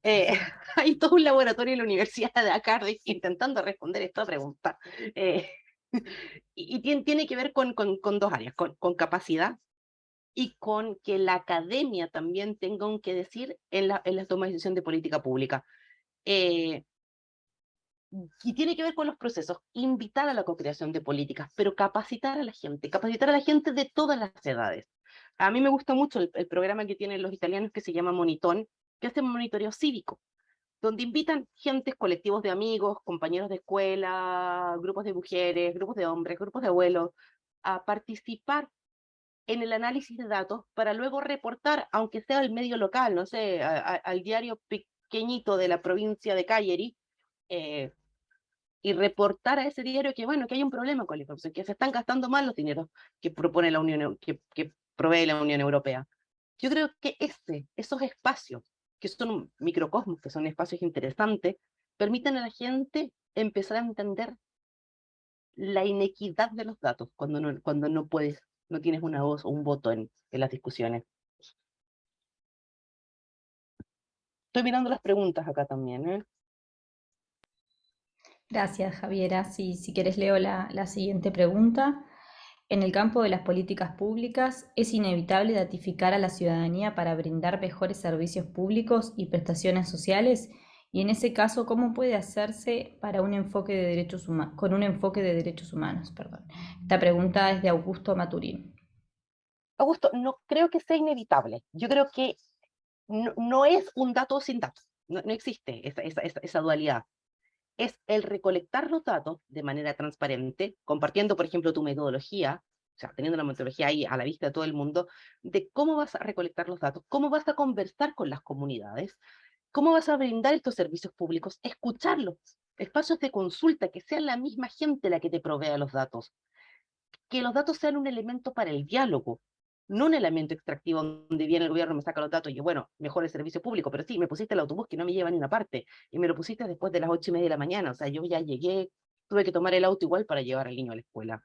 Eh, *laughs* hay todo un laboratorio en la Universidad de Cardiff intentando responder esta pregunta. Eh, y, tiene, que ver con, con, dos áreas, con, con, capacidad y con que la academia también tenga un que decir en la, en la toma de decisión de política pública. Eh, y tiene que ver con los procesos, invitar a la co-creación de políticas, pero capacitar a la gente, capacitar a la gente de todas las edades. A mí me gusta mucho el, el programa que tienen los italianos que se llama Monitón, que hace monitoreo cívico donde invitan gentes, colectivos de amigos, compañeros de escuela, grupos de mujeres, grupos de hombres, grupos de abuelos, a participar en el análisis de datos para luego reportar, aunque sea el medio local, no sé, al diario pequeñito de la provincia de Cagliari, eh, y reportar a ese diario que, bueno, que hay un problema con la información, que se están gastando mal los dineros que propone la Unión, que, que provee la Unión Europea. Yo creo que ese, esos espacios que son microcosmos, que son espacios interesantes, permiten a la gente empezar a entender la inequidad de los datos cuando no, cuando no puedes, no tienes una voz o un voto en, en las discusiones. Estoy mirando las preguntas acá también. ¿eh? Gracias, Javiera. Si, si quieres leo la, la siguiente pregunta. En el campo de las políticas públicas, es inevitable datificar a la ciudadanía para brindar mejores servicios públicos y prestaciones sociales, y en ese caso, ¿cómo puede hacerse para un enfoque de derechos con un enfoque de derechos humanos? Perdón. Esta pregunta es de Augusto Maturín. Augusto, no creo que sea inevitable. Yo creo que no, es un dato sin datos. No, existe esa, esa dualidad es el recolectar los datos de manera transparente, compartiendo, por ejemplo, tu metodología, o sea, teniendo la metodología ahí a la vista de todo el mundo, de cómo vas a recolectar los datos, cómo vas a conversar con las comunidades, ¿Cómo vas a brindar estos servicios públicos? Escucharlos, espacios de consulta, que sea la misma gente la que te provea los datos. Que los datos sean un elemento para el diálogo, no un elemento extractivo donde viene el gobierno, me saca los datos y bueno, mejor el servicio público, pero sí, me pusiste el autobús que no me lleva ni una parte, y me lo pusiste después de las ocho y media de la mañana, o sea, yo ya llegué, tuve que tomar el auto igual para llevar al niño a la escuela.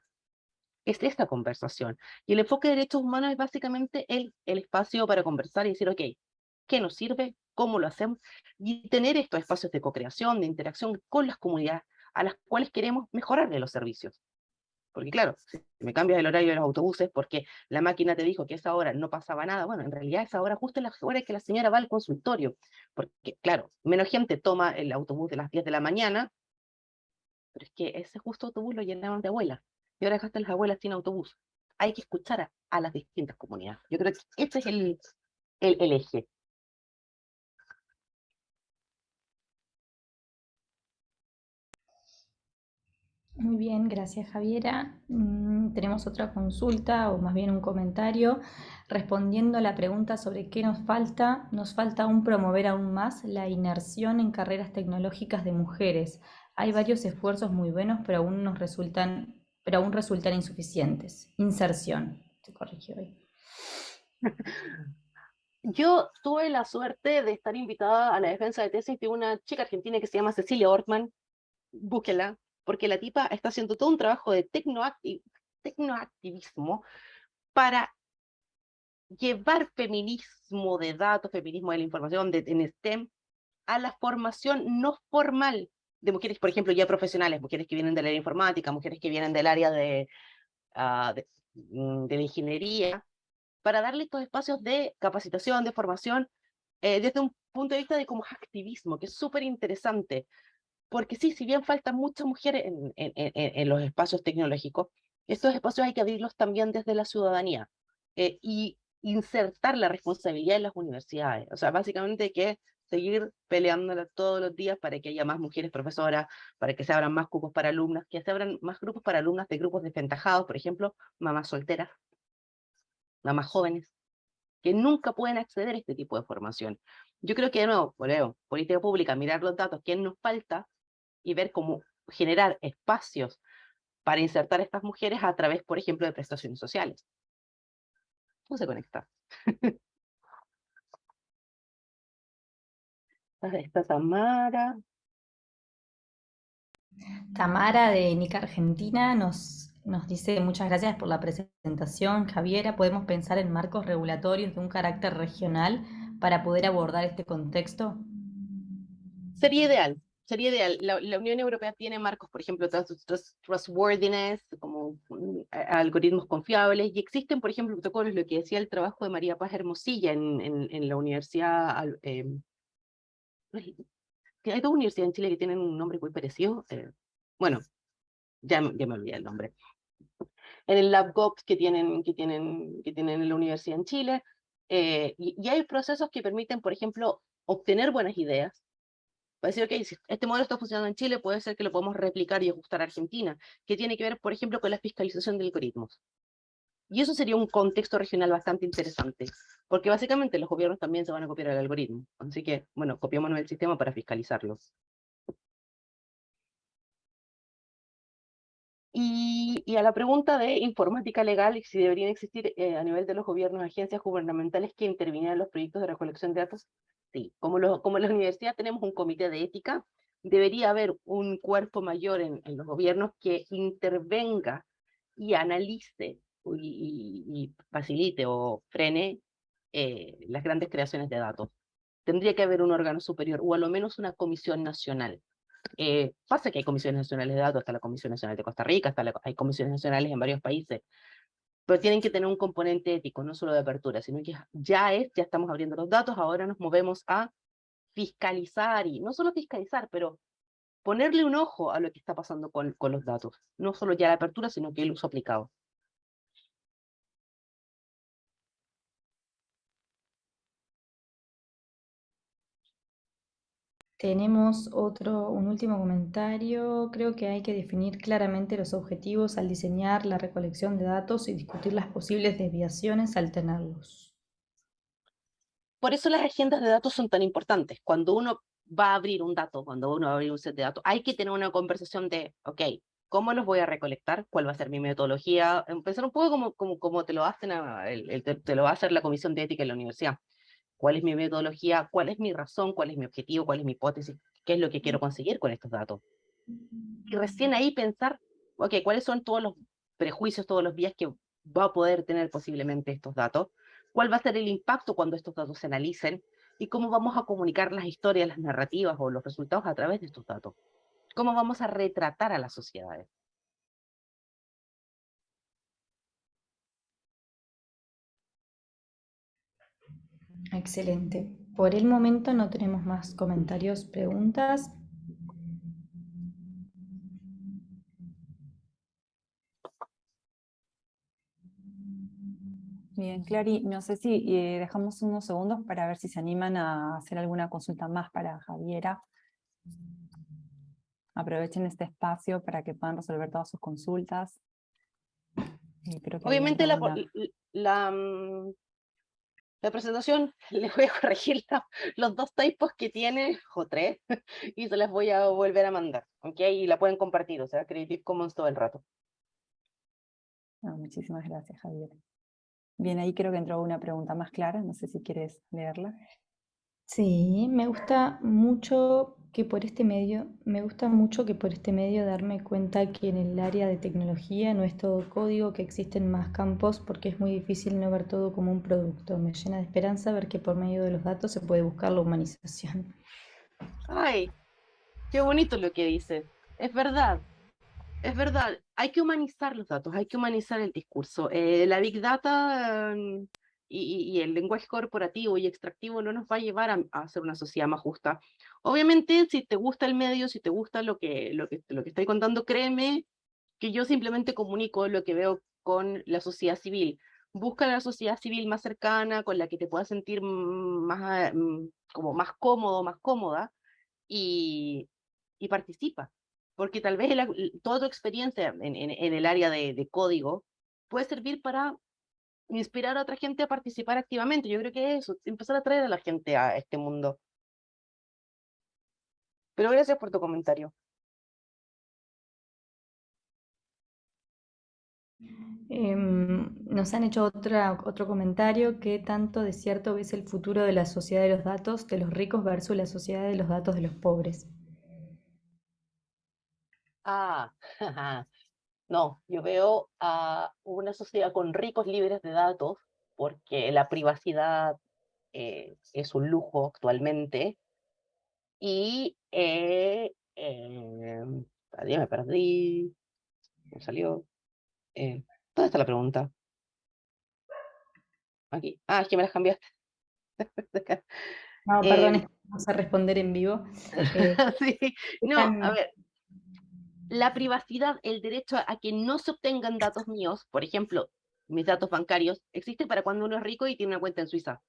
Es esta conversación. Y el enfoque de derechos humanos es básicamente el, el espacio para conversar y decir, ok, ¿qué nos sirve? ¿Cómo lo hacemos? Y tener estos espacios de co-creación, de interacción con las comunidades a las cuales queremos mejorarle los servicios. Porque claro, si me cambias el horario de los autobuses porque la máquina te dijo que esa hora no pasaba nada, bueno, en realidad esa hora justo es la hora que la señora va al consultorio. Porque claro, menos gente toma el autobús de las 10 de la mañana, pero es que ese justo autobús lo llenaban de abuelas. Y ahora dejaste las abuelas sin autobús. Hay que escuchar a, las distintas comunidades. Yo creo que este es el, eje. Muy bien, gracias Javiera. Mm, tenemos otra consulta o más bien un comentario respondiendo a la pregunta sobre qué nos falta. Nos falta aún promover aún más la inmersión en carreras tecnológicas de mujeres. Hay varios esfuerzos muy buenos, pero aún nos resultan, pero aún resultan insuficientes. Inserción, se corrigió hoy. Yo tuve la suerte de estar invitada a la defensa de tesis de una chica argentina que se llama Cecilia Ortman. Búsquela, porque la tipa está haciendo todo un trabajo de tecnoactivismo para llevar feminismo de datos, feminismo de la información de, en STEM, a la formación no formal de mujeres, por ejemplo, ya profesionales, mujeres que vienen del área informática, mujeres que vienen del área de, uh, de, mm, ingeniería, para darle estos espacios de capacitación, de formación, eh, desde un punto de vista de como activismo, que es súper interesante, porque sí, si bien faltan muchas mujeres en, en, en, los espacios tecnológicos, estos espacios hay que abrirlos también desde la ciudadanía eh, y insertar la responsabilidad en las universidades. O sea, básicamente hay que seguir peleándola todos los días para que haya más mujeres profesoras, para que se abran más cupos para alumnas, que se abran más grupos para alumnas de grupos desventajados, por ejemplo, mamás solteras, mamás jóvenes, que nunca pueden acceder a este tipo de formación. Yo creo que, de nuevo, volvemos, política pública, mirar los datos, quién nos falta, y ver cómo generar espacios para insertar a estas mujeres a través, por ejemplo, de prestaciones sociales. ¿Cómo se conecta? *laughs* Está Tamara. Tamara de NICA Argentina nos, nos dice muchas gracias por la presentación. Javiera, ¿podemos pensar en marcos regulatorios de un carácter regional para poder abordar este contexto? Sería ideal, sería ideal. La, la, Unión Europea tiene marcos, por ejemplo, trustworthiness, como um, algoritmos confiables, y existen, por ejemplo, protocolos, lo que decía el trabajo de María Paz Hermosilla en, en, en la universidad, eh, hay dos universidades en Chile que tienen un nombre muy parecido, eh, bueno, ya, ya me olvidé el nombre. En el LabGops que tienen, que tienen, que tienen en la universidad en Chile, eh, y, y hay procesos que permiten, por ejemplo, obtener buenas ideas, para decir, ok, si este modelo está funcionando en Chile, puede ser que lo podemos replicar y ajustar a Argentina, que tiene que ver, por ejemplo, con la fiscalización de algoritmos. Y eso sería un contexto regional bastante interesante, porque básicamente los gobiernos también se van a copiar el algoritmo. Así que, bueno, copiémonos el sistema para fiscalizarlos. Y, y, a la pregunta de informática legal, si deberían existir eh, a nivel de los gobiernos, agencias gubernamentales que intervinieran en los proyectos de recolección de datos, Sí, como, lo, como en la universidad tenemos un comité de ética, debería haber un cuerpo mayor en, los gobiernos que intervenga y analice y, y facilite o frene eh, las grandes creaciones de datos. Tendría que haber un órgano superior, o a lo menos una comisión nacional. Eh, pasa que hay comisiones nacionales de datos, está la Comisión Nacional de Costa Rica, está hay comisiones nacionales en varios países, pero tienen que tener un componente ético, no solo de apertura, sino que ya es, ya estamos abriendo los datos, ahora nos movemos a fiscalizar, y no solo fiscalizar, pero ponerle un ojo a lo que está pasando con, con los datos, no solo ya la apertura, sino que el uso aplicado. Tenemos otro, un último comentario. Creo que hay que definir claramente los objetivos al diseñar la recolección de datos y discutir las posibles desviaciones al tenerlos. por eso las agendas de datos son tan importantes. Cuando uno va a abrir un dato, cuando uno va a abrir un set de datos, hay que tener una conversación de, ok, ¿cómo los voy a recolectar? ¿Cuál va a ser mi metodología? Empezar un poco como, como, como te, lo hacen el, te, lo va a hacer la Comisión de Ética en la universidad. ¿Cuál es mi metodología? ¿Cuál es mi razón? ¿Cuál es mi objetivo? ¿Cuál es mi hipótesis? ¿Qué es lo que quiero conseguir con estos datos? Y recién ahí pensar, ok, ¿cuáles son todos los prejuicios, todos los vías que va a poder tener posiblemente estos datos? ¿Cuál va a ser el impacto cuando estos datos se analicen? ¿Y cómo vamos a comunicar las historias, las narrativas o los resultados a través de estos datos? ¿Cómo vamos a retratar a las sociedades? Excelente. Por el momento no tenemos más comentarios, preguntas. Bien, Clary, no sé si eh, dejamos unos segundos para ver si se animan a hacer alguna consulta más para Javiera. Aprovechen este espacio para que puedan resolver todas sus consultas. Obviamente la, la, la, presentación *laughs* les voy a corregir los dos typos que tiene, o tres, *laughs* y se las voy a volver a mandar, ¿ok? Y la pueden compartir, o sea, Creative Commons todo el rato. muchísimas gracias, Javier. Bien, ahí creo que entró una pregunta más clara, no sé si quieres leerla. Sí, me gusta mucho que por este medio, me gusta mucho que por este medio darme cuenta que en el área de tecnología no es todo código, que existen más campos porque es muy difícil no ver todo como un producto. Me llena de esperanza ver que por medio de los datos se puede buscar la humanización. Ay, qué bonito lo que dice. Es verdad, es verdad, hay que humanizar los datos, hay que humanizar el discurso. Eh, la Big Data mm, y, el lenguaje corporativo y extractivo no nos va a llevar a, hacer una sociedad más justa. Obviamente, si te gusta el medio, si te gusta lo que, lo que, lo que estoy contando, créeme que yo simplemente comunico lo que veo con la sociedad civil. Busca la sociedad civil más cercana, con la que te puedas sentir más, mm, como más cómodo, más cómoda, y, participa porque tal vez toda tu experiencia en, el área de, código puede servir para inspirar a otra gente a participar activamente. Yo creo que eso, empezar a traer a la gente a este mundo. Pero gracias por tu comentario. Em, nos han hecho otra, otro comentario, ¿qué tanto de cierto ves el futuro de la sociedad de los datos de los ricos versus la sociedad de los datos de los pobres? Ah, *laughs* no, yo veo a una sociedad con ricos libres de datos, porque la privacidad eh, es un lujo actualmente, y eh, eh, me perdí, me salió. Eh, ¿Dónde está la pregunta? Aquí. Ah, es que me las cambiaste. *laughs* No, perdón, vamos a responder en vivo. *laughs* sí, no, a ver, la privacidad, el derecho a, que no se obtengan datos míos, por ejemplo, mis datos bancarios, existe para cuando uno es rico y tiene una cuenta en Suiza.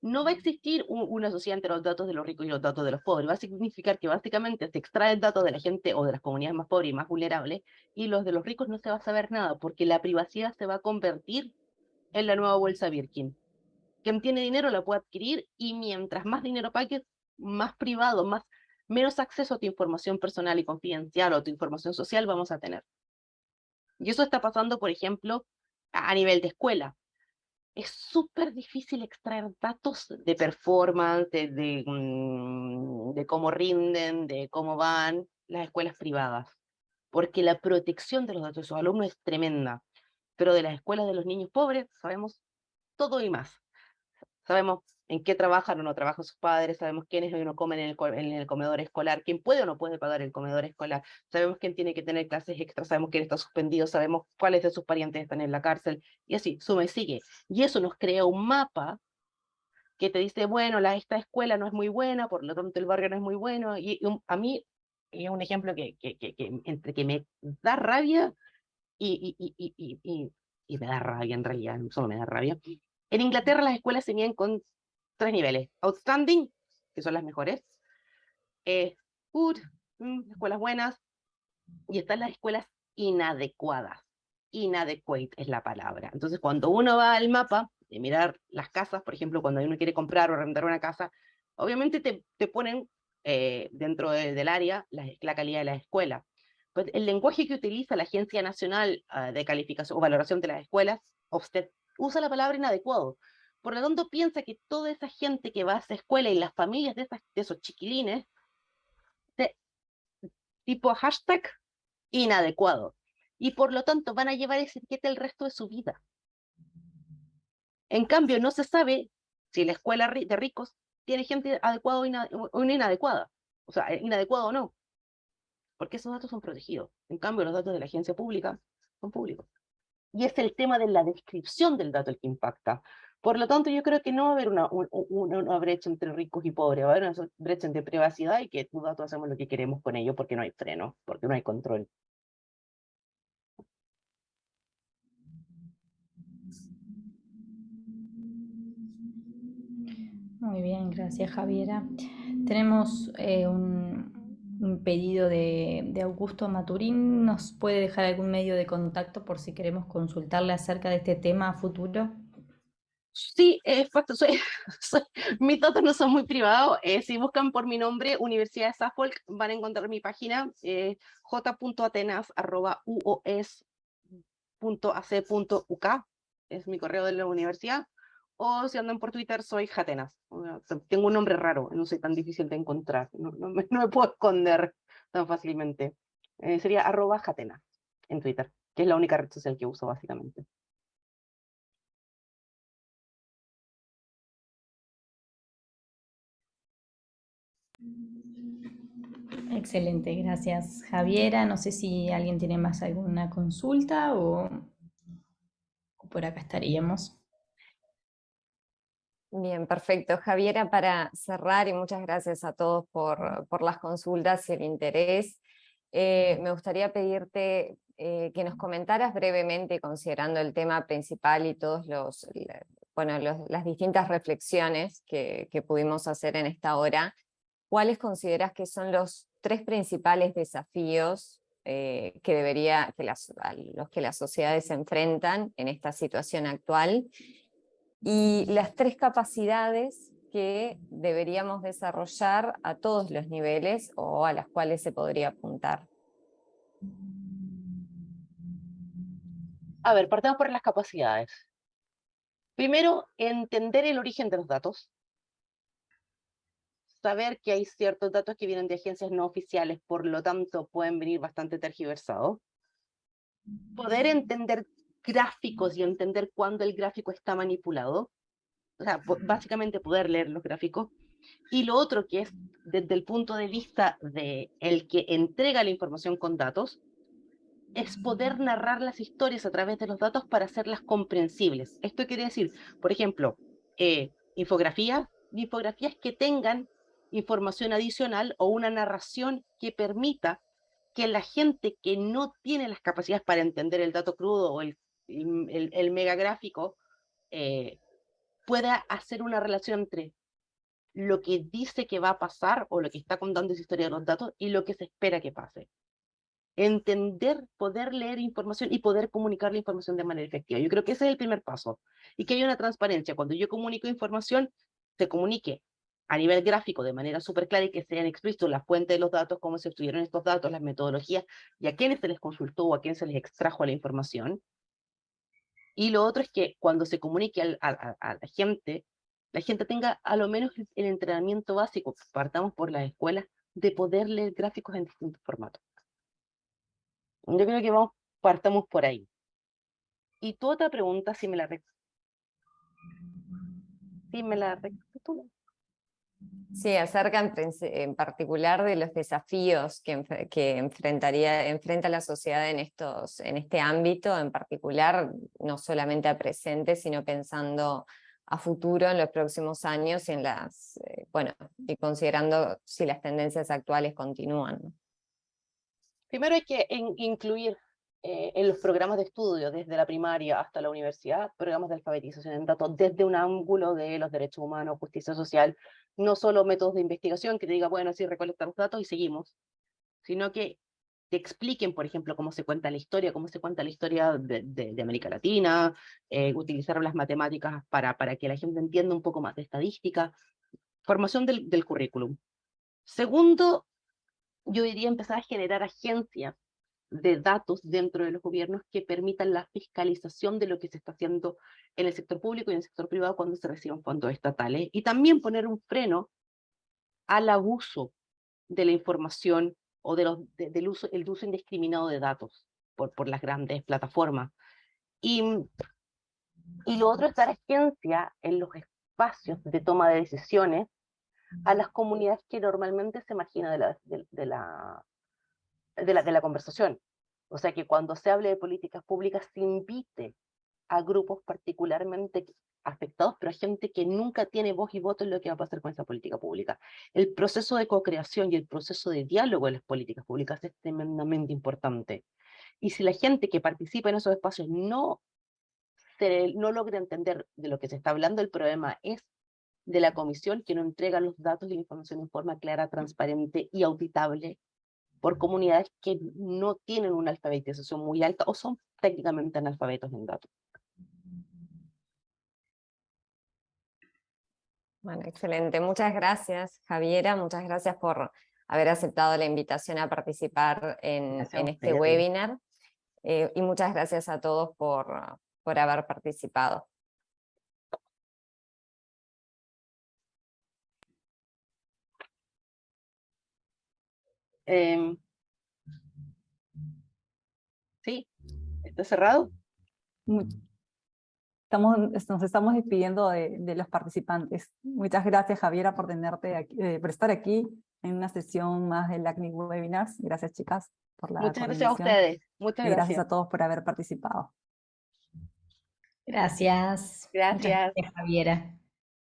No va a existir una sociedad entre los datos de los ricos y los datos de los pobres. Va a significar que básicamente se extrae el dato de la gente o de las comunidades más pobres y más vulnerables, y los de los ricos no se va a saber nada, porque la privacidad se va a convertir en la nueva bolsa Birkin. Quien tiene dinero la puede adquirir, y mientras más dinero pagues, más privado, más menos acceso a tu información personal y confidencial o a tu información social vamos a tener. Y eso está pasando, por ejemplo, a nivel de escuela. Es súper difícil extraer datos de performance, de, mm, de, cómo rinden, de cómo van las escuelas privadas, porque la protección de los datos de sus alumnos es tremenda. Pero de las escuelas de los niños pobres sabemos todo y más. Sabemos en qué trabajan o no trabajan sus padres, sabemos quiénes no comen en el, en el, comedor escolar, quién puede o no puede pagar el comedor escolar, sabemos quién tiene que tener clases extras, sabemos quién está suspendido, sabemos cuáles de sus parientes están en la cárcel, y así, suma y sigue. Y eso nos crea un mapa que te dice, bueno, la, esta escuela no es muy buena, por lo tanto el barrio no es muy bueno, y, a mí es un ejemplo que, que, que, que, entre que me da rabia y, y, y, y, y me da rabia en realidad, solo me da rabia. En Inglaterra las escuelas miden con tres niveles. Outstanding, que son las mejores. Eh, good, mm, escuelas buenas. Y están las escuelas inadecuadas. Inadequate es la palabra. Entonces, cuando uno va al mapa, de mirar las casas, por ejemplo, cuando uno quiere comprar o arrendar una casa, obviamente te, te ponen eh, dentro del área la, la, calidad de la escuela. Pues el lenguaje que utiliza la Agencia Nacional ah, de Calificación o Valoración de las Escuelas, usted usa la palabra inadecuado. Por lo tanto, piensa que toda esa gente que va a esa escuela y las familias de, esos chiquilines, de, tipo hashtag inadecuado. Y por lo tanto van a llevar ese etiqueta el resto de su vida. En cambio, no se sabe si la escuela de ricos tiene gente adecuada o, inadecuada. O sea, inadecuado o no. Porque esos datos son protegidos. En cambio, los datos de la agencia pública son públicos. Y es el tema de la descripción del dato el que impacta. Por lo tanto, yo creo que no va a haber una, brecha entre ricos y pobres, va a haber una brecha entre privacidad y que tus datos hacemos lo que queremos con ellos porque no hay freno, porque no hay control. Muy bien, gracias Javiera. Tenemos eh, un, pedido de, Augusto Maturín. ¿Nos puede dejar algún medio de contacto por si queremos consultarle acerca de este tema a futuro? Sí, es *laughs* soy, mis datos no son muy privados. Eh, si buscan por mi nombre, Universidad de Suffolk, van a encontrar mi página eh, j.atenas.uos.ac.uk. Es mi correo de la universidad o si andan por Twitter soy Jatenas. Tengo un nombre raro, no soy tan difícil de encontrar, no, *laughs* me, puedo esconder tan fácilmente. Eh, sería arroba Jatenas en Twitter, que es la única red social que uso básicamente. Excelente, gracias Javiera. No sé si alguien tiene más alguna consulta o por acá estaríamos. Bien, perfecto. Javiera, para cerrar, y muchas gracias a todos por, por las consultas y el interés, eh, me gustaría pedirte eh, que nos comentaras brevemente, considerando el tema principal y todos los, bueno, las distintas reflexiones que, que pudimos hacer en esta hora, ¿cuáles consideras que son los tres principales desafíos eh, que debería, que las, los que las sociedades se enfrentan en esta situación actual y las tres capacidades que deberíamos desarrollar a todos los niveles o a las cuales se podría apuntar. A ver, partamos por las capacidades. Primero, entender el origen de los datos. Saber que hay ciertos datos que vienen de agencias no oficiales, por lo tanto pueden venir bastante tergiversados. Poder entender gráficos y entender cuándo el gráfico está manipulado. O sea, básicamente poder leer los gráficos. Y lo otro que es desde el punto de vista de el que entrega la información con datos, es poder narrar las historias a través de los datos para hacerlas comprensibles. Esto quiere decir, por ejemplo, eh, infografías, infografías que tengan información adicional o una narración que permita que la gente que no tiene las capacidades para entender el dato crudo o el el, el megagráfico eh, pueda hacer una relación entre lo que dice que va a pasar o lo que está contando esa historia de los datos y lo que se espera que pase. Entender, poder leer información y poder comunicar la información de manera efectiva. Yo creo que ese es el primer paso. Y que haya una transparencia. Cuando yo comunico información, se comunique a nivel gráfico de manera súper clara y que sean explícitos las fuentes de los datos, cómo se estudiaron estos datos, las metodologías y a quiénes se les consultó o a quién se les extrajo la información. Y lo otro es que cuando se comunique a, la gente, la gente tenga a lo menos el entrenamiento básico, partamos por las escuelas, de poder leer gráficos en distintos formatos. Yo creo que vamos, partamos por ahí. Y tu otra pregunta, si me la, si me la Sí, acerca en, particular de los desafíos que, que, enfrentaría, enfrenta la sociedad en, estos, en este ámbito, en particular, no solamente a presente, sino pensando a futuro en los próximos años y, en las, eh, bueno, y considerando si las tendencias actuales continúan. Primero hay que incluir eh, en los programas de estudio, desde la primaria hasta la universidad, programas de alfabetización en datos desde un ángulo de los derechos humanos, justicia social, no solo métodos de investigación que te diga, bueno, sí, recolectar los datos y seguimos, sino que te expliquen, por ejemplo, cómo se cuenta la historia, cómo se cuenta la historia de, de- de América Latina, eh, utilizar las matemáticas para, para que la gente entienda un poco más de estadística, formación del, del currículum. Segundo, yo diría empezar a generar agencias de datos dentro de los gobiernos que permitan la fiscalización de lo que se está haciendo en el sector público y en el sector privado cuando se reciben fondos estatales, y también poner un freno al abuso de la información o de los, de- del uso, el uso indiscriminado de datos por, por las grandes plataformas. Y, y lo otro es dar agencia en los espacios de toma de decisiones a las comunidades que normalmente se marginan de la, de la, de la, de la conversación. O sea, que cuando se hable de políticas públicas se invite a grupos particularmente afectados, pero a gente que nunca tiene voz y voto en lo que va a pasar con esa política pública. El proceso de co-creación y el proceso de diálogo en las políticas públicas es tremendamente importante. Y si la gente que participa en esos espacios no, se, no logra entender de lo que se está hablando, el problema es de la comisión que no entrega los datos y la información en forma clara, transparente y auditable por comunidades que no tienen una alfabetización muy alta o son técnicamente analfabetos en datos. Bueno, excelente. Muchas gracias, Javiera. Muchas gracias por haber aceptado la invitación a participar en, este webinar. Eh, y muchas gracias a todos por, por haber participado. Em, sí, está cerrado. Estamos, nos estamos despidiendo de, de los participantes. Muchas gracias, Javiera, por, tenerte aquí, eh, por estar aquí en una sesión más del ACNIC Webinars. Gracias, chicas, por la Muchas gracias a ustedes. Muchas Y gracias gracias. a todos por haber participado. Gracias. gracias, Javiera.